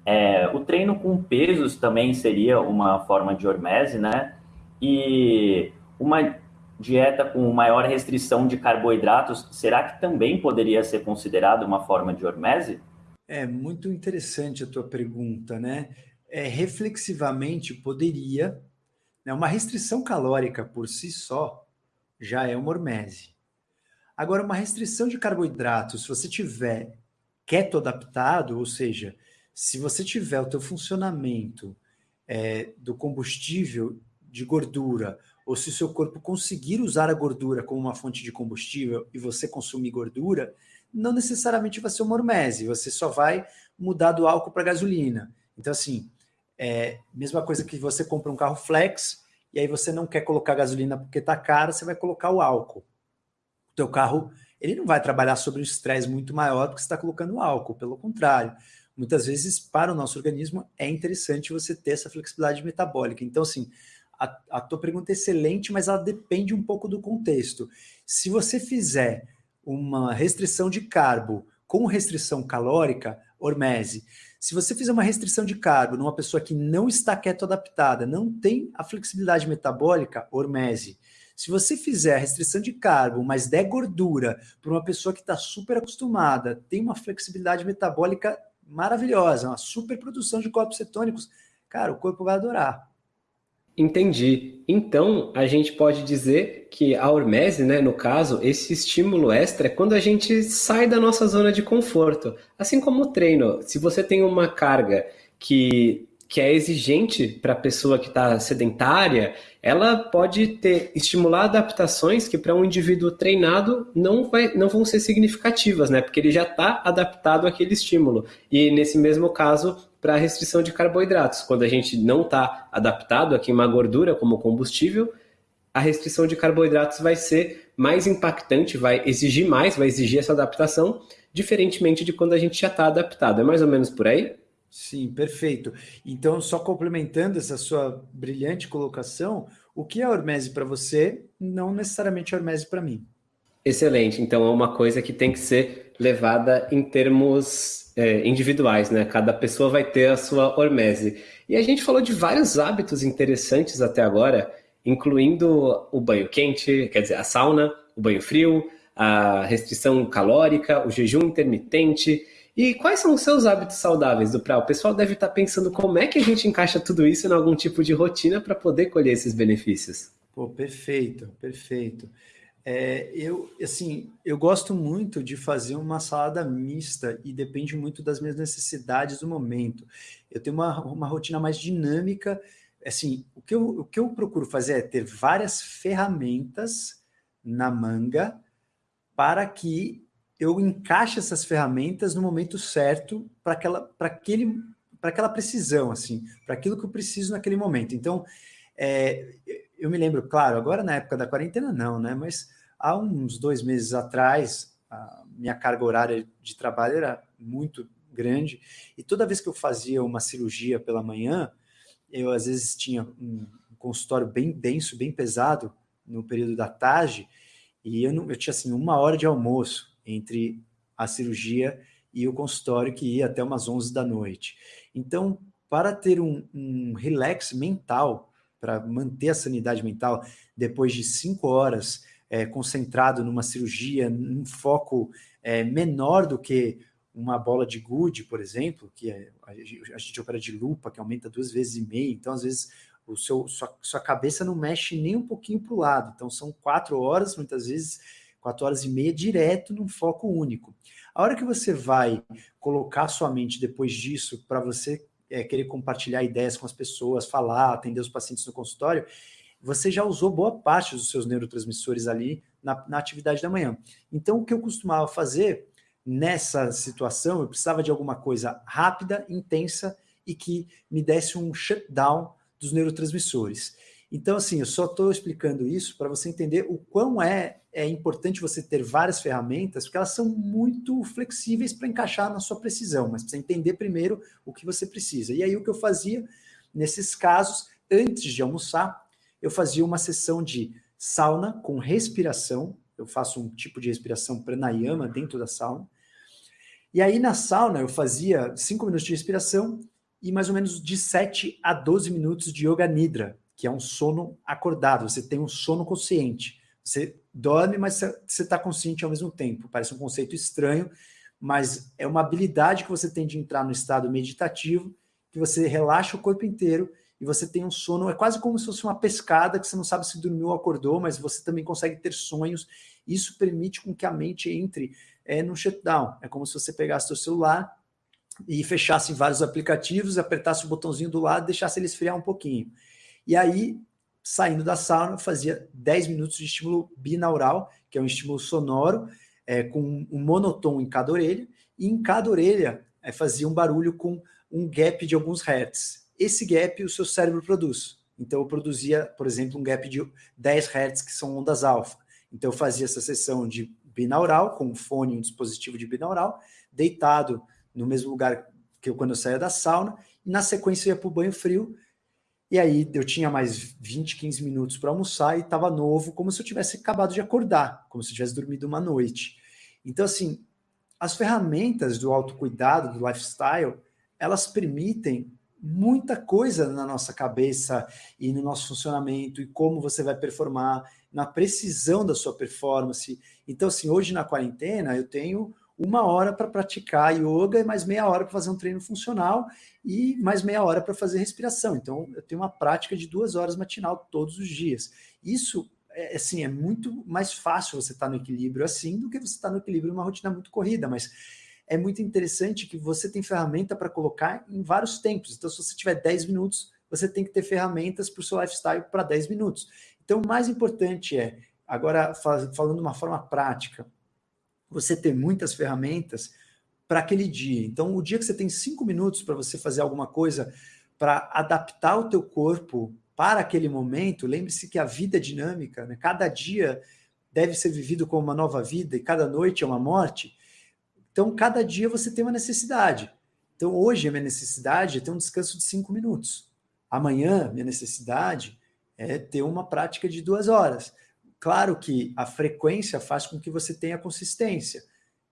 É, o treino com pesos também seria uma forma de hormese, né? E uma dieta com maior restrição de carboidratos, será que também poderia ser considerado uma forma de hormese? É muito interessante a tua pergunta, né? É, reflexivamente poderia, né? uma restrição calórica por si só já é uma hormese. Agora, uma restrição de carboidratos, se você tiver keto adaptado, ou seja, se você tiver o teu funcionamento é, do combustível de gordura, ou se o seu corpo conseguir usar a gordura como uma fonte de combustível e você consumir gordura, não necessariamente vai ser uma hormese, você só vai mudar do álcool para gasolina. Então, assim, é mesma coisa que você compra um carro flex e aí você não quer colocar gasolina porque está caro, você vai colocar o álcool o teu carro ele não vai trabalhar sobre um estresse muito maior porque você está colocando álcool, pelo contrário. Muitas vezes, para o nosso organismo, é interessante você ter essa flexibilidade metabólica. Então, assim, a, a tua pergunta é excelente, mas ela depende um pouco do contexto. Se você fizer uma restrição de carbo com restrição calórica, hormese, se você fizer uma restrição de carbo numa pessoa que não está keto adaptada, não tem a flexibilidade metabólica, hormese. Se você fizer restrição de carbo, mas der gordura para uma pessoa que está super acostumada, tem uma flexibilidade metabólica maravilhosa, uma super produção de corpos cetônicos, cara, o corpo vai adorar. Entendi. Então, a gente pode dizer que a hormese, né, no caso, esse estímulo extra é quando a gente sai da nossa zona de conforto. Assim como o treino, se você tem uma carga que que é exigente para a pessoa que está sedentária, ela pode ter estimular adaptações que para um indivíduo treinado não, vai, não vão ser significativas, né? Porque ele já está adaptado àquele estímulo. E nesse mesmo caso, para a restrição de carboidratos, quando a gente não está adaptado a queimar gordura como combustível, a restrição de carboidratos vai ser mais impactante, vai exigir mais, vai exigir essa adaptação, diferentemente de quando a gente já está adaptado. É mais ou menos por aí? Sim, perfeito. Então, só complementando essa sua brilhante colocação, o que é hormese para você, não necessariamente é hormese para mim. Excelente. Então, é uma coisa que tem que ser levada em termos é, individuais, né? Cada pessoa vai ter a sua hormese. E a gente falou de vários hábitos interessantes até agora, incluindo o banho quente, quer dizer, a sauna, o banho frio, a restrição calórica, o jejum intermitente. E quais são os seus hábitos saudáveis do Prau? O pessoal deve estar pensando como é que a gente encaixa tudo isso em algum tipo de rotina para poder colher esses benefícios. Pô, perfeito, perfeito. É, eu, assim, eu gosto muito de fazer uma salada mista e depende muito das minhas necessidades do momento. Eu tenho uma, uma rotina mais dinâmica. Assim, o que, eu, o que eu procuro fazer é ter várias ferramentas na manga para que eu encaixo essas ferramentas no momento certo para aquela, para aquele, para aquela precisão, assim, para aquilo que eu preciso naquele momento. Então, é, eu me lembro, claro, agora na época da quarentena não, né? Mas há uns dois meses atrás, a minha carga horária de trabalho era muito grande e toda vez que eu fazia uma cirurgia pela manhã, eu às vezes tinha um consultório bem denso, bem pesado no período da tarde e eu, não, eu tinha assim uma hora de almoço entre a cirurgia e o consultório que ia até umas 11 da noite. Então, para ter um, um relax mental, para manter a sanidade mental, depois de cinco horas é, concentrado numa cirurgia, num foco é, menor do que uma bola de gude, por exemplo, que é, a gente opera de lupa, que aumenta duas vezes e meia, então às vezes o seu, sua, sua cabeça não mexe nem um pouquinho para o lado, então são quatro horas, muitas vezes quatro horas e meia direto num foco único. A hora que você vai colocar sua mente depois disso para você é, querer compartilhar ideias com as pessoas, falar, atender os pacientes no consultório, você já usou boa parte dos seus neurotransmissores ali na, na atividade da manhã. Então, o que eu costumava fazer nessa situação, eu precisava de alguma coisa rápida, intensa e que me desse um shutdown dos neurotransmissores. Então, assim, eu só estou explicando isso para você entender o quão é, é importante você ter várias ferramentas, porque elas são muito flexíveis para encaixar na sua precisão, mas precisa entender primeiro o que você precisa. E aí, o que eu fazia nesses casos, antes de almoçar, eu fazia uma sessão de sauna com respiração. Eu faço um tipo de respiração pranayama dentro da sauna. E aí, na sauna, eu fazia 5 minutos de respiração e mais ou menos de 7 a 12 minutos de Yoga Nidra, que é um sono acordado, você tem um sono consciente. Você dorme, mas você está consciente ao mesmo tempo. Parece um conceito estranho, mas é uma habilidade que você tem de entrar no estado meditativo, que você relaxa o corpo inteiro e você tem um sono, é quase como se fosse uma pescada, que você não sabe se dormiu ou acordou, mas você também consegue ter sonhos. Isso permite com que a mente entre é, no shutdown. É como se você pegasse seu celular e fechasse vários aplicativos, apertasse o botãozinho do lado deixasse ele esfriar um pouquinho. E aí, saindo da sauna, fazia 10 minutos de estímulo binaural, que é um estímulo sonoro, é, com um monotom em cada orelha, e em cada orelha é, fazia um barulho com um gap de alguns hertz. Esse gap o seu cérebro produz. Então eu produzia, por exemplo, um gap de 10 hertz, que são ondas alfa. Então eu fazia essa sessão de binaural, com um fone, um dispositivo de binaural, deitado no mesmo lugar que eu quando eu saía da sauna, e na sequência eu ia para o banho frio, e aí eu tinha mais 20, 15 minutos para almoçar e estava novo, como se eu tivesse acabado de acordar, como se eu tivesse dormido uma noite. Então, assim, as ferramentas do autocuidado, do lifestyle, elas permitem muita coisa na nossa cabeça e no nosso funcionamento e como você vai performar, na precisão da sua performance. Então, assim, hoje na quarentena eu tenho uma hora para praticar yoga e mais meia hora para fazer um treino funcional e mais meia hora para fazer respiração. Então, eu tenho uma prática de duas horas matinal todos os dias. Isso é assim, é muito mais fácil você estar tá no equilíbrio assim do que você estar tá no equilíbrio numa rotina muito corrida, mas é muito interessante que você tem ferramenta para colocar em vários tempos. Então, se você tiver 10 minutos, você tem que ter ferramentas para o seu lifestyle para 10 minutos. Então, o mais importante é, agora falando de uma forma prática, você ter muitas ferramentas para aquele dia. Então, o dia que você tem cinco minutos para você fazer alguma coisa para adaptar o teu corpo para aquele momento, lembre-se que a vida é dinâmica, né? cada dia deve ser vivido como uma nova vida e cada noite é uma morte. Então, cada dia você tem uma necessidade. Então, hoje a minha necessidade é ter um descanso de cinco minutos. Amanhã, minha necessidade é ter uma prática de duas horas. Claro que a frequência faz com que você tenha consistência.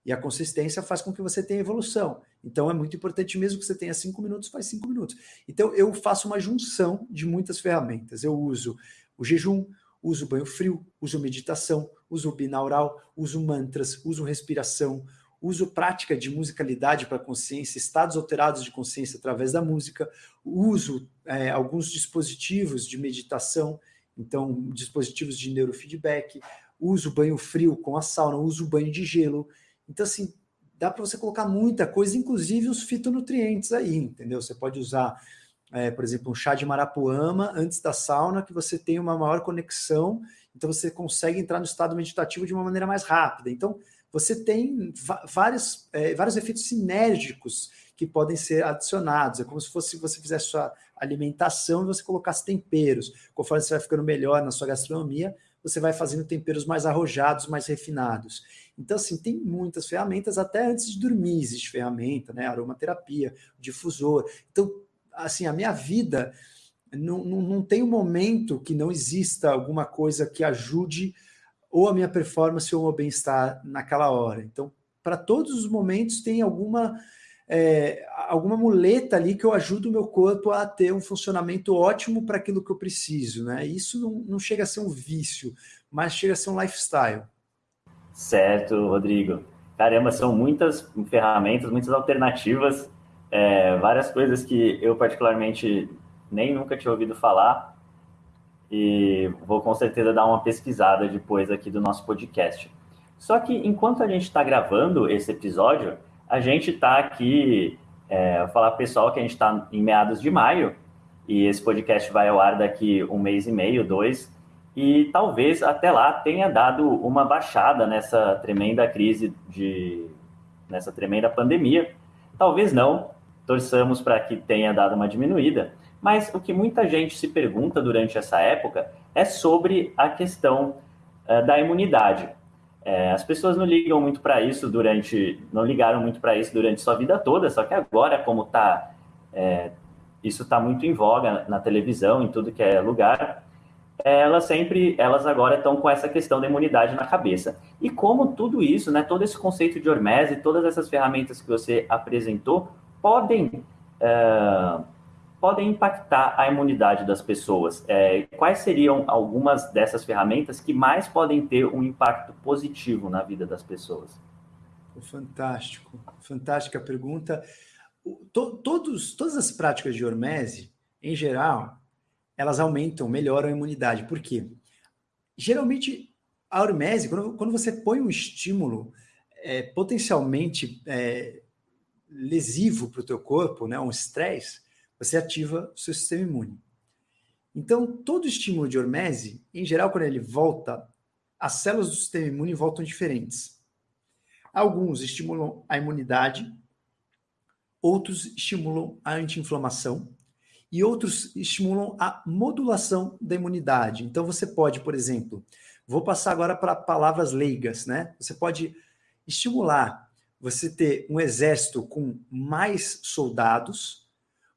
E a consistência faz com que você tenha evolução. Então é muito importante, mesmo que você tenha cinco minutos, faz cinco minutos. Então eu faço uma junção de muitas ferramentas. Eu uso o jejum, uso banho frio, uso meditação, uso binaural, uso mantras, uso respiração, uso prática de musicalidade para consciência, estados alterados de consciência através da música, uso é, alguns dispositivos de meditação então, dispositivos de neurofeedback, uso banho frio com a sauna, uso banho de gelo. Então, assim, dá para você colocar muita coisa, inclusive os fitonutrientes aí, entendeu? Você pode usar, é, por exemplo, um chá de marapuama antes da sauna, que você tem uma maior conexão, então você consegue entrar no estado meditativo de uma maneira mais rápida. Então, você tem vários, é, vários efeitos sinérgicos que podem ser adicionados. É como se fosse você fizesse sua alimentação e você colocasse temperos. Conforme você vai ficando melhor na sua gastronomia, você vai fazendo temperos mais arrojados, mais refinados. Então, assim, tem muitas ferramentas, até antes de dormir existe ferramenta, né? Aromaterapia, difusor. Então, assim, a minha vida não, não, não tem um momento que não exista alguma coisa que ajude ou a minha performance ou o meu bem-estar naquela hora. Então, para todos os momentos tem alguma é, alguma muleta ali que eu ajudo o meu corpo a ter um funcionamento ótimo para aquilo que eu preciso, né? Isso não, não, chega a ser um vício, mas chega a ser um lifestyle. Certo, Rodrigo. Caramba, são muitas ferramentas, muitas alternativas, é, várias coisas que eu particularmente nem nunca tinha ouvido falar e vou com certeza dar uma pesquisada depois aqui do nosso podcast. Só que enquanto a gente está gravando esse episódio, a gente está aqui, é, vou falar pessoal que a gente está em meados de maio, E esse podcast vai ao ar daqui um mês e meio, dois, e talvez até lá tenha dado uma baixada nessa tremenda crise de nessa tremenda pandemia. Talvez não, torçamos para que tenha dado uma diminuída. Mas o que muita gente se pergunta durante essa época é sobre a questão uh, da imunidade. É, as pessoas não ligam muito para isso durante, não ligaram muito para isso durante sua vida toda, só que agora, como tá, é, isso está muito em voga na televisão, em tudo que é lugar, elas sempre, elas agora estão com essa questão da imunidade na cabeça. E como tudo isso, né, todo esse conceito de hormese, todas essas ferramentas que você apresentou, podem uh, podem impactar a imunidade das pessoas? É, quais seriam algumas dessas ferramentas que mais podem ter um impacto positivo na vida das pessoas? Fantástico, fantástica pergunta. Todos, todas as práticas de hormese, em geral, elas aumentam, melhoram a imunidade. Por quê? Geralmente, a hormese, quando, quando você põe um estímulo é, potencialmente é, lesivo para o teu corpo, né, um estresse, você ativa o seu sistema imune. Então, todo estímulo de hormese, em geral, quando ele volta, as células do sistema imune voltam diferentes. Alguns estimulam a imunidade, outros estimulam a anti-inflamação e outros estimulam a modulação da imunidade. Então, você pode, por exemplo, vou passar agora para palavras leigas, né? Você pode estimular você ter um exército com mais soldados,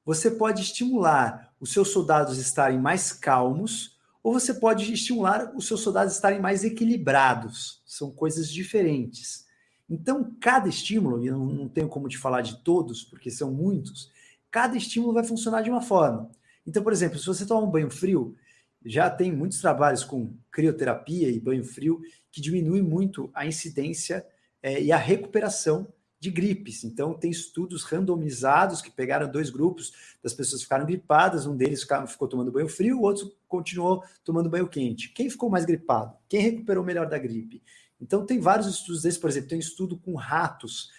você pode estimular os seus soldados estarem mais calmos, ou você pode estimular os seus soldados estarem mais equilibrados. São coisas diferentes. Então, cada estímulo, e eu não tenho como te falar de todos, porque são muitos, cada estímulo vai funcionar de uma forma. Então, por exemplo, se você tomar um banho frio, já tem muitos trabalhos com crioterapia e banho frio que diminui muito a incidência é, e a recuperação de gripes. Então, tem estudos randomizados que pegaram dois grupos das pessoas que ficaram gripadas, um deles ficou tomando banho frio, o outro continuou tomando banho quente. Quem ficou mais gripado? Quem recuperou melhor da gripe? Então, tem vários estudos desses, por exemplo, tem um estudo com ratos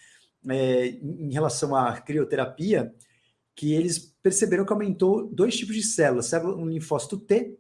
é, em relação à crioterapia, que eles perceberam que aumentou dois tipos de células, célula um linfócito T,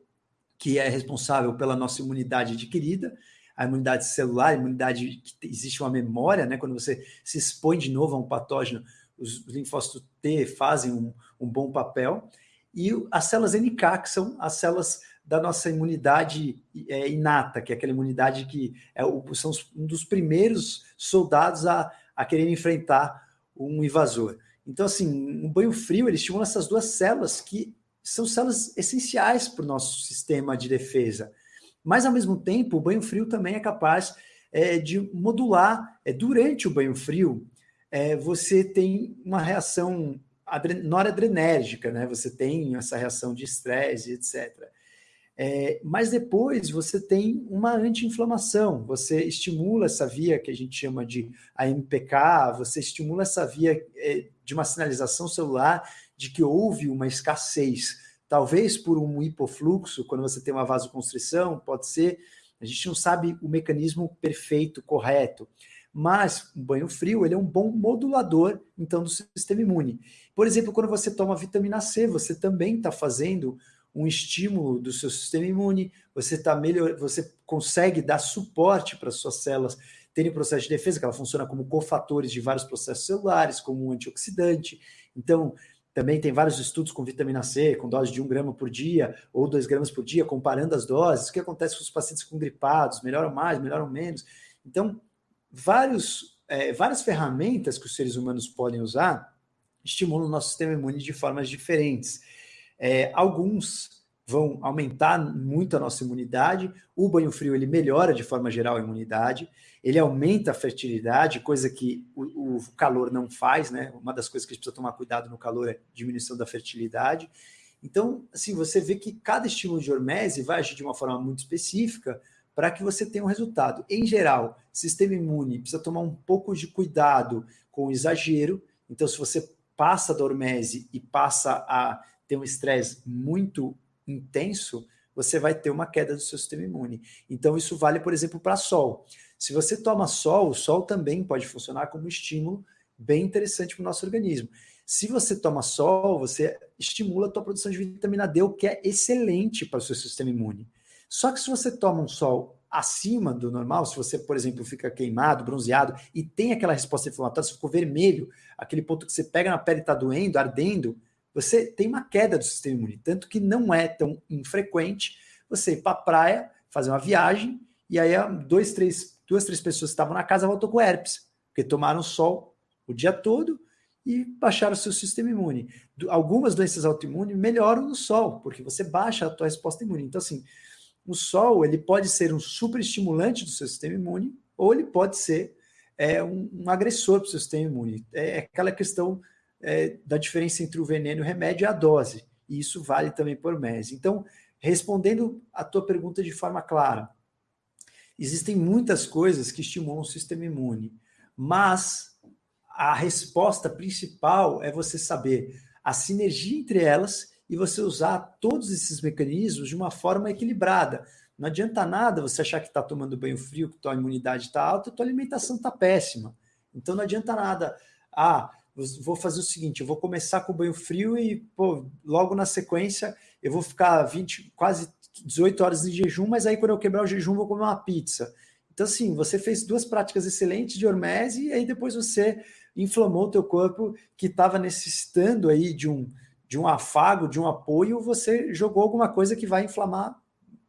que é responsável pela nossa imunidade adquirida, a imunidade celular, a imunidade que existe uma memória, né? Quando você se expõe de novo a um patógeno, os, linfócitos T fazem um, um bom papel. E as células NK, que são as células da nossa imunidade é, inata, que é aquela imunidade que é o, são um dos primeiros soldados a, a querer enfrentar um invasor. Então, assim, um banho frio ele estimula essas duas células que são células essenciais para o nosso sistema de defesa. Mas, ao mesmo tempo, o banho frio também é capaz é, de modular. É, durante o banho frio, é, você tem uma reação noradrenérgica, né? Você tem essa reação de estresse, etc. É, mas depois você tem uma anti-inflamação, você estimula essa via que a gente chama de AMPK, você estimula essa via é, de uma sinalização celular de que houve uma escassez Talvez por um hipofluxo, quando você tem uma vasoconstrição, pode ser. A gente não sabe o mecanismo perfeito, correto. Mas o banho frio ele é um bom modulador, então, do sistema imune. Por exemplo, quando você toma vitamina C, você também está fazendo um estímulo do seu sistema imune, você tá melhor, você consegue dar suporte para as suas células terem processo de defesa, que ela funciona como cofatores de vários processos celulares, como um antioxidante. Então, também tem vários estudos com vitamina C, com dose de 1 grama por dia ou 2 gramas por dia, comparando as doses, o que acontece com os pacientes com gripados, melhoram mais, melhoram menos. Então, vários, é, várias ferramentas que os seres humanos podem usar estimulam o nosso sistema imune de formas diferentes. É, alguns vão aumentar muito a nossa imunidade. O banho frio ele melhora de forma geral a imunidade, ele aumenta a fertilidade, coisa que o, o, calor não faz, né? Uma das coisas que a gente precisa tomar cuidado no calor é diminuição da fertilidade. Então, assim, você vê que cada estímulo de hormese vai agir de uma forma muito específica para que você tenha um resultado. Em geral, sistema imune precisa tomar um pouco de cuidado com o exagero. Então, se você passa da hormese e passa a ter um estresse muito intenso, você vai ter uma queda do seu sistema imune. Então, isso vale, por exemplo, para sol. Se você toma sol, o sol também pode funcionar como um estímulo bem interessante para o nosso organismo. Se você toma sol, você estimula a tua produção de vitamina D, o que é excelente para o seu sistema imune. Só que se você toma um sol acima do normal, se você, por exemplo, fica queimado, bronzeado e tem aquela resposta inflamatória, você ficou vermelho, aquele ponto que você pega na pele e está doendo, ardendo, você tem uma queda do sistema imune. Tanto que não é tão infrequente você ir para a praia, fazer uma viagem, e aí dois, três, duas, três pessoas que estavam na casa voltou com herpes, porque tomaram sol o dia todo e baixaram o seu sistema imune. Algumas doenças autoimunes melhoram no sol, porque você baixa a tua resposta imune. Então, assim, o sol ele pode ser um super estimulante do seu sistema imune, ou ele pode ser é, um, um agressor para o seu sistema imune. É, é aquela questão é, da diferença entre o veneno e o remédio e a dose. E isso vale também por mês. Então, respondendo a tua pergunta de forma clara, existem muitas coisas que estimulam o sistema imune, mas a resposta principal é você saber a sinergia entre elas e você usar todos esses mecanismos de uma forma equilibrada. Não adianta nada você achar que está tomando banho frio, que tua imunidade está alta, tua alimentação está péssima. Então não adianta nada. Ah, vou fazer o seguinte, eu vou começar com o banho frio e pô, logo na sequência eu vou ficar 20, quase 18 horas de jejum, mas aí quando eu quebrar o jejum vou comer uma pizza. Então assim, você fez duas práticas excelentes de hormese e aí depois você inflamou o teu corpo que estava necessitando aí de um de um afago, de um apoio, você jogou alguma coisa que vai inflamar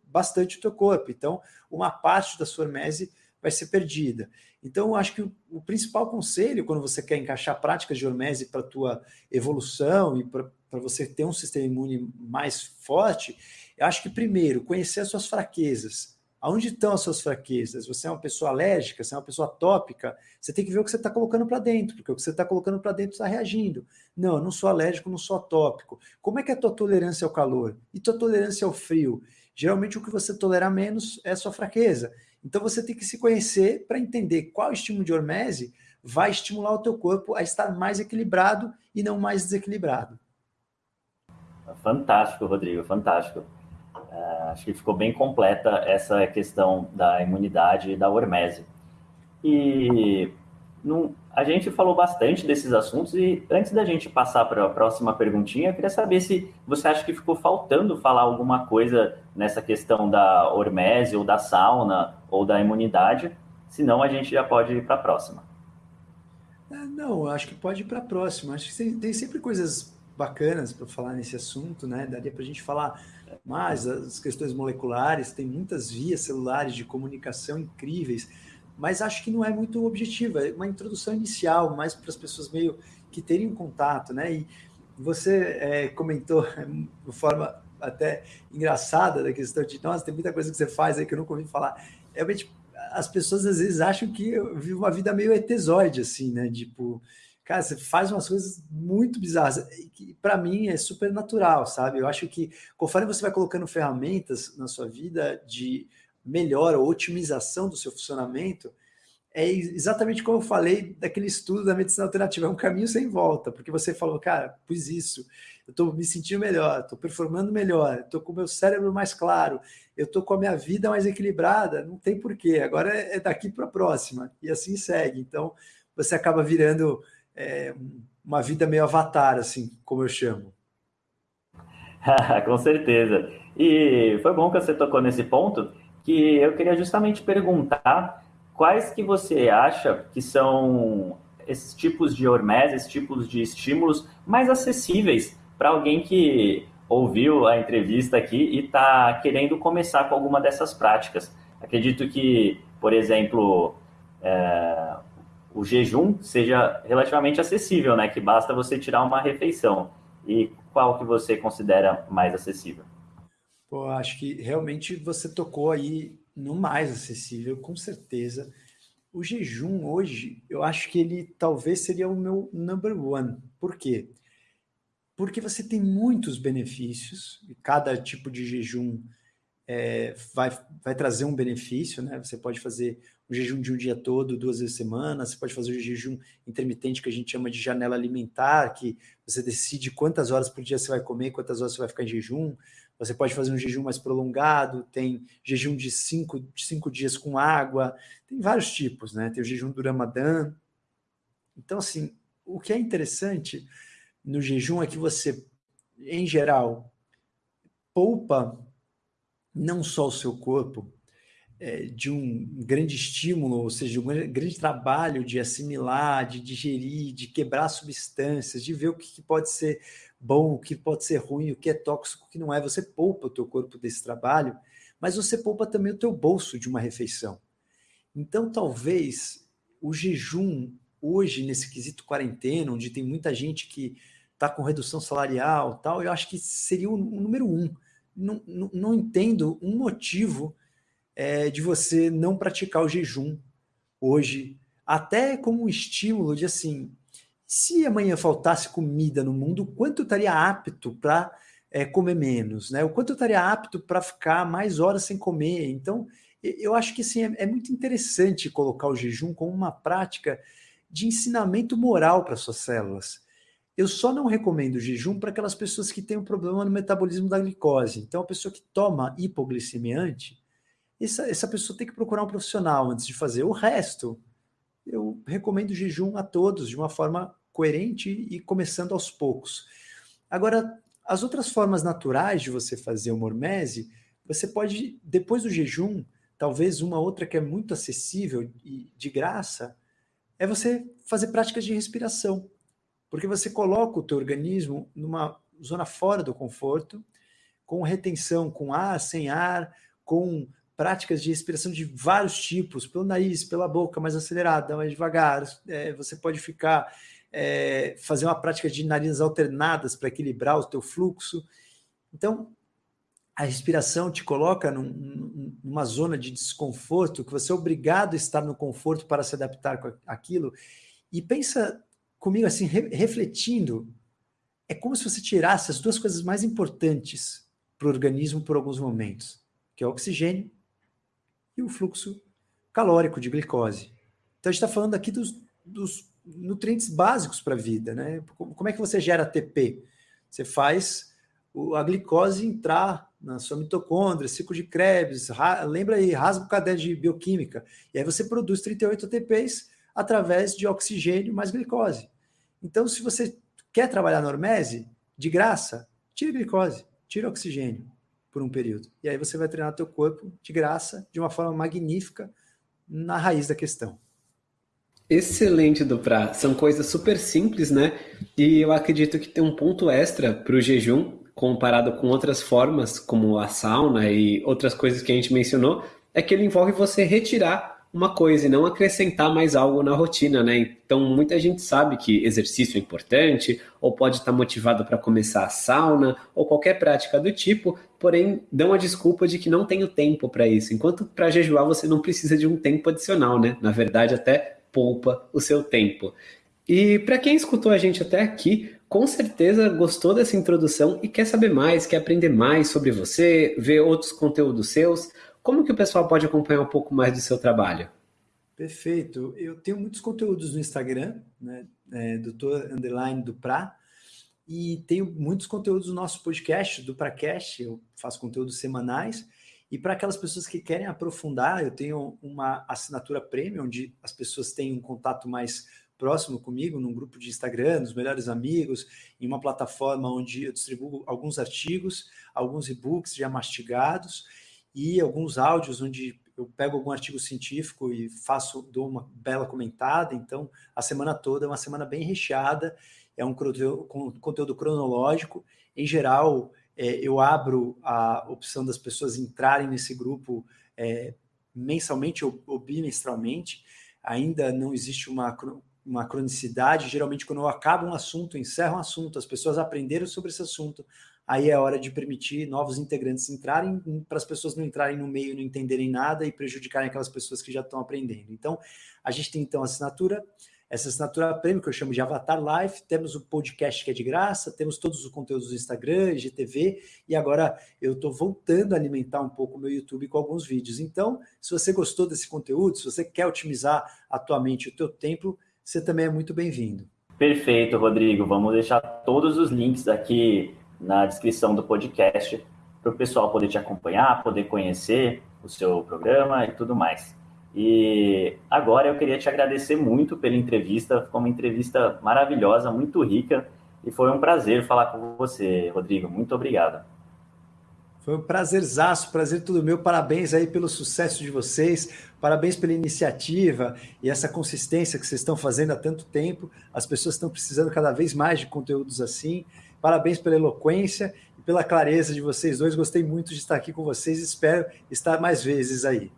bastante o teu corpo. Então, uma parte da sua hormese vai ser perdida. Então, eu acho que o, principal conselho, quando você quer encaixar práticas de hormese para a tua evolução e para você ter um sistema imune mais forte, eu acho que, primeiro, conhecer as suas fraquezas. Aonde estão as suas fraquezas? Você é uma pessoa alérgica, você é uma pessoa tópica, você tem que ver o que você está colocando para dentro, porque o que você está colocando para dentro está reagindo. Não, eu não sou alérgico, não sou tópico. Como é que é a tua tolerância ao calor? E tua tolerância ao frio? Geralmente o que você tolera menos é a sua fraqueza. Então você tem que se conhecer para entender qual estímulo de hormese vai estimular o teu corpo a estar mais equilibrado e não mais desequilibrado. Fantástico, Rodrigo, fantástico. Uh, acho que ficou bem completa essa questão da imunidade e da hormese. E a gente falou bastante desses assuntos e antes da gente passar para a próxima perguntinha, eu queria saber se você acha que ficou faltando falar alguma coisa nessa questão da hormese ou da sauna ou da imunidade, senão a gente já pode ir para a próxima. É, não, acho que pode ir para a próxima. Acho que tem, sempre coisas bacanas para falar nesse assunto, né? Daria para a gente falar mais as questões moleculares, tem muitas vias celulares de comunicação incríveis, mas acho que não é muito objetiva, é uma introdução inicial, mais para as pessoas meio que terem um contato, né? E você é, comentou de forma até engraçada da questão de, nossa, tem muita coisa que você faz aí que eu nunca ouvi falar. Realmente, as pessoas às vezes acham que eu vivo uma vida meio etezoide, assim, né? Tipo, cara, você faz umas coisas muito bizarras, que para mim é super natural, sabe? Eu acho que conforme você vai colocando ferramentas na sua vida de melhora ou otimização do seu funcionamento, é exatamente como eu falei daquele estudo da medicina alternativa, é um caminho sem volta, porque você falou, cara, pus isso, eu estou me sentindo melhor, estou performando melhor, estou com o meu cérebro mais claro, eu estou com a minha vida mais equilibrada, não tem porquê, agora é daqui para a próxima, e assim segue. Então, você acaba virando é, uma vida meio avatar, assim, como eu chamo. Com certeza. E foi bom que você tocou nesse ponto, que eu queria justamente perguntar quais que você acha que são esses tipos de hormese, esses tipos de estímulos mais acessíveis para alguém que ouviu a entrevista aqui e está querendo começar com alguma dessas práticas. Acredito que, por exemplo, é, o jejum seja relativamente acessível, né? Que basta você tirar uma refeição. E qual que você considera mais acessível? Pô, acho que realmente você tocou aí no mais acessível, com certeza. O jejum hoje, eu acho que ele talvez seria o meu number one. Por quê? Porque você tem muitos benefícios, e cada tipo de jejum é, vai, vai trazer um benefício, né? Você pode fazer o jejum de um dia todo, duas vezes por semana, você pode fazer o jejum intermitente, que a gente chama de janela alimentar, que você decide quantas horas por dia você vai comer, quantas horas você vai ficar em jejum. Você pode fazer um jejum mais prolongado, tem jejum de cinco, de cinco dias com água, tem vários tipos, né? Tem o jejum do Ramadã. Então, assim, o que é interessante no jejum é que você, em geral, poupa não só o seu corpo é, de um grande estímulo, ou seja, um grande trabalho de assimilar, de digerir, de quebrar substâncias, de ver o que pode ser bom, o que pode ser ruim, o que é tóxico, o que não é. Você poupa o teu corpo desse trabalho, mas você poupa também o teu bolso de uma refeição. Então, talvez o jejum hoje nesse quesito quarentena, onde tem muita gente que está com redução salarial, tal, eu acho que seria o, número um. Não, não, não, entendo um motivo é, de você não praticar o jejum hoje, até como um estímulo de assim, se amanhã faltasse comida no mundo, quanto eu estaria apto para é, comer menos, né? O quanto eu estaria apto para ficar mais horas sem comer. Então, eu acho que assim, é, é muito interessante colocar o jejum como uma prática de ensinamento moral para suas células. Eu só não recomendo o jejum para aquelas pessoas que têm um problema no metabolismo da glicose. Então, a pessoa que toma hipoglicemiante, essa, essa pessoa tem que procurar um profissional antes de fazer. O resto, eu recomendo jejum a todos de uma forma coerente e começando aos poucos. Agora, as outras formas naturais de você fazer o mormese, você pode, depois do jejum, talvez uma outra que é muito acessível e de graça, é você fazer práticas de respiração. Porque você coloca o teu organismo numa zona fora do conforto, com retenção, com ar, sem ar, com práticas de respiração de vários tipos, pelo nariz, pela boca, mais acelerada, mais devagar. É, você pode ficar, é, fazer uma prática de narinas alternadas para equilibrar o teu fluxo. Então, a respiração te coloca num, numa zona de desconforto, que você é obrigado a estar no conforto para se adaptar com aquilo. E pensa comigo assim, re, refletindo, é como se você tirasse as duas coisas mais importantes para o organismo por alguns momentos, que é o oxigênio e o fluxo calórico de glicose. Então a gente está falando aqui dos, dos nutrientes básicos para a vida, né? Como é que você gera ATP? Você faz a glicose entrar na sua mitocôndria, ciclo de Krebs, lembra aí, rasga o caderno de bioquímica, e aí você produz 38 ATPs através de oxigênio mais glicose. Então, se você quer trabalhar na hormese, de graça, tire glicose, tire oxigênio por um período. E aí você vai treinar teu corpo de graça, de uma forma magnífica, na raiz da questão. Excelente, Duprá. São coisas super simples, né? E eu acredito que tem um ponto extra para o jejum, comparado com outras formas, como a sauna e outras coisas que a gente mencionou, é que ele envolve você retirar uma coisa e não acrescentar mais algo na rotina, né? Então, muita gente sabe que exercício é importante, ou pode estar motivado para começar a sauna, ou qualquer prática do tipo, porém dão a desculpa de que não tenho tempo para isso. Enquanto para jejuar você não precisa de um tempo adicional, né? Na verdade, até poupa o seu tempo. E para quem escutou a gente até aqui, com certeza gostou dessa introdução e quer saber mais, quer aprender mais sobre você, ver outros conteúdos seus. Como que o pessoal pode acompanhar um pouco mais do seu trabalho? Perfeito. Eu tenho muitos conteúdos no Instagram, né? É, doutor Underline do Pra, e tenho muitos conteúdos no nosso podcast, do Pracast, eu faço conteúdos semanais, e para aquelas pessoas que querem aprofundar, eu tenho uma assinatura premium, onde as pessoas têm um contato mais próximo comigo, num grupo de Instagram, nos melhores amigos, em uma plataforma onde eu distribuo alguns artigos, alguns e-books já mastigados, e alguns áudios onde eu pego algum artigo científico e faço, dou uma bela comentada, então a semana toda é uma semana bem recheada, é um conteúdo cronológico, em geral é, eu abro a opção das pessoas entrarem nesse grupo é, mensalmente ou, ou, bimestralmente, ainda não existe uma, uma cronicidade, geralmente quando eu acabo um assunto, encerro um assunto, as pessoas aprenderam sobre esse assunto, aí é hora de permitir novos integrantes entrarem, para as pessoas não entrarem no meio, não entenderem nada e prejudicarem aquelas pessoas que já estão aprendendo. Então, a gente tem então assinatura, essa assinatura prêmio que eu chamo de Avatar Life, temos o podcast que é de graça, temos todos os conteúdos do Instagram, IGTV, e agora eu estou voltando a alimentar um pouco o meu YouTube com alguns vídeos. Então, se você gostou desse conteúdo, se você quer otimizar a tua mente o teu tempo, você também é muito bem-vindo. Perfeito, Rodrigo. Vamos deixar todos os links aqui na descrição do podcast para o pessoal poder te acompanhar, poder conhecer o seu programa e tudo mais. E agora eu queria te agradecer muito pela entrevista, ficou uma entrevista maravilhosa, muito rica, E foi um prazer falar com você, Rodrigo. Muito obrigado. Foi um prazerzaço, prazer tudo meu. Parabéns aí pelo sucesso de vocês, parabéns pela iniciativa e essa consistência que vocês estão fazendo há tanto tempo. As pessoas estão precisando cada vez mais de conteúdos assim. Parabéns pela eloquência e pela clareza de vocês dois. Gostei muito de estar aqui com vocês espero estar mais vezes aí.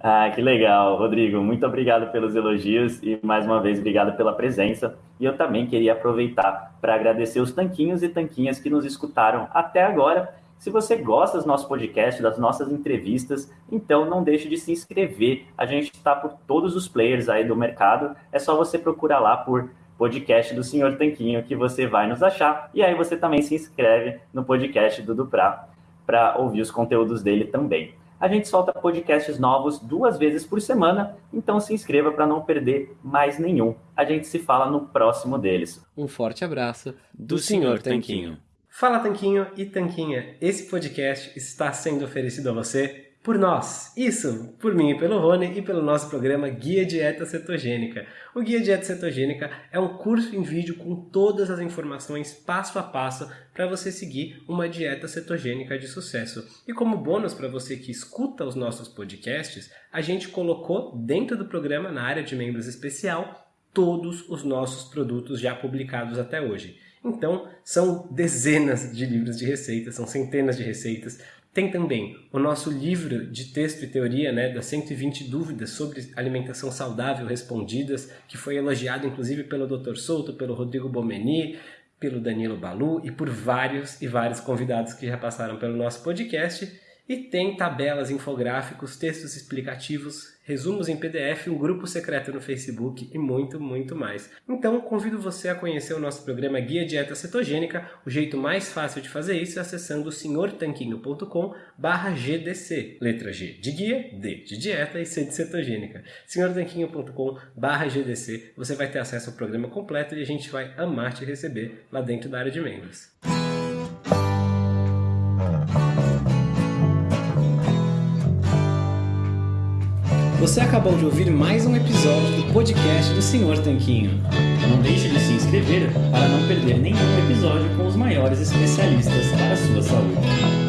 Ah, que legal, Rodrigo. Muito obrigado pelos elogios e mais uma vez obrigado pela presença. E eu também queria aproveitar para agradecer os tanquinhos e tanquinhas que nos escutaram até agora se você gosta do nosso podcast, das nossas entrevistas, então não deixe de se inscrever. A gente está por todos os players aí do mercado. É só você procurar lá por podcast do Senhor Tanquinho que você vai nos achar. E aí você também se inscreve no podcast do Duprá para ouvir os conteúdos dele também. A gente solta podcasts novos duas vezes por semana, então se inscreva para não perder mais nenhum. A gente se fala no próximo deles. Um forte abraço do, do Senhor Tanquinho. Fala Tanquinho e Tanquinha, esse podcast está sendo oferecido a você por nós. Isso, por mim e pelo Rony e pelo nosso programa Guia Dieta Cetogênica. O Guia Dieta Cetogênica é um curso em vídeo com todas as informações passo a passo para você seguir uma dieta cetogênica de sucesso. E como bônus para você que escuta os nossos podcasts, a gente colocou dentro do programa, na área de membros especial, todos os nossos produtos já publicados até hoje. Então, são dezenas de livros de receitas, são centenas de receitas. Tem também o nosso livro de texto e teoria, né, das 120 dúvidas sobre alimentação saudável respondidas, que foi elogiado inclusive pelo Dr. Souto, pelo Rodrigo Bomeni, pelo Danilo Balu e por vários e vários convidados que já passaram pelo nosso podcast. E tem tabelas, infográficos, textos explicativos, resumos em PDF, um grupo secreto no Facebook e muito, muito mais. Então, convido você a conhecer o nosso programa Guia Dieta Cetogênica. O jeito mais fácil de fazer isso é acessando senhortanquinho.com GDC. Letra G de guia, D de dieta e C de cetogênica. senhortanquinho.com GDC. Você vai ter acesso ao programa completo e a gente vai amar te receber lá dentro da área de membros. Você acabou de ouvir mais um episódio do podcast do Senhor Tanquinho. Não deixe de se inscrever para não perder nenhum episódio com os maiores especialistas para a sua saúde.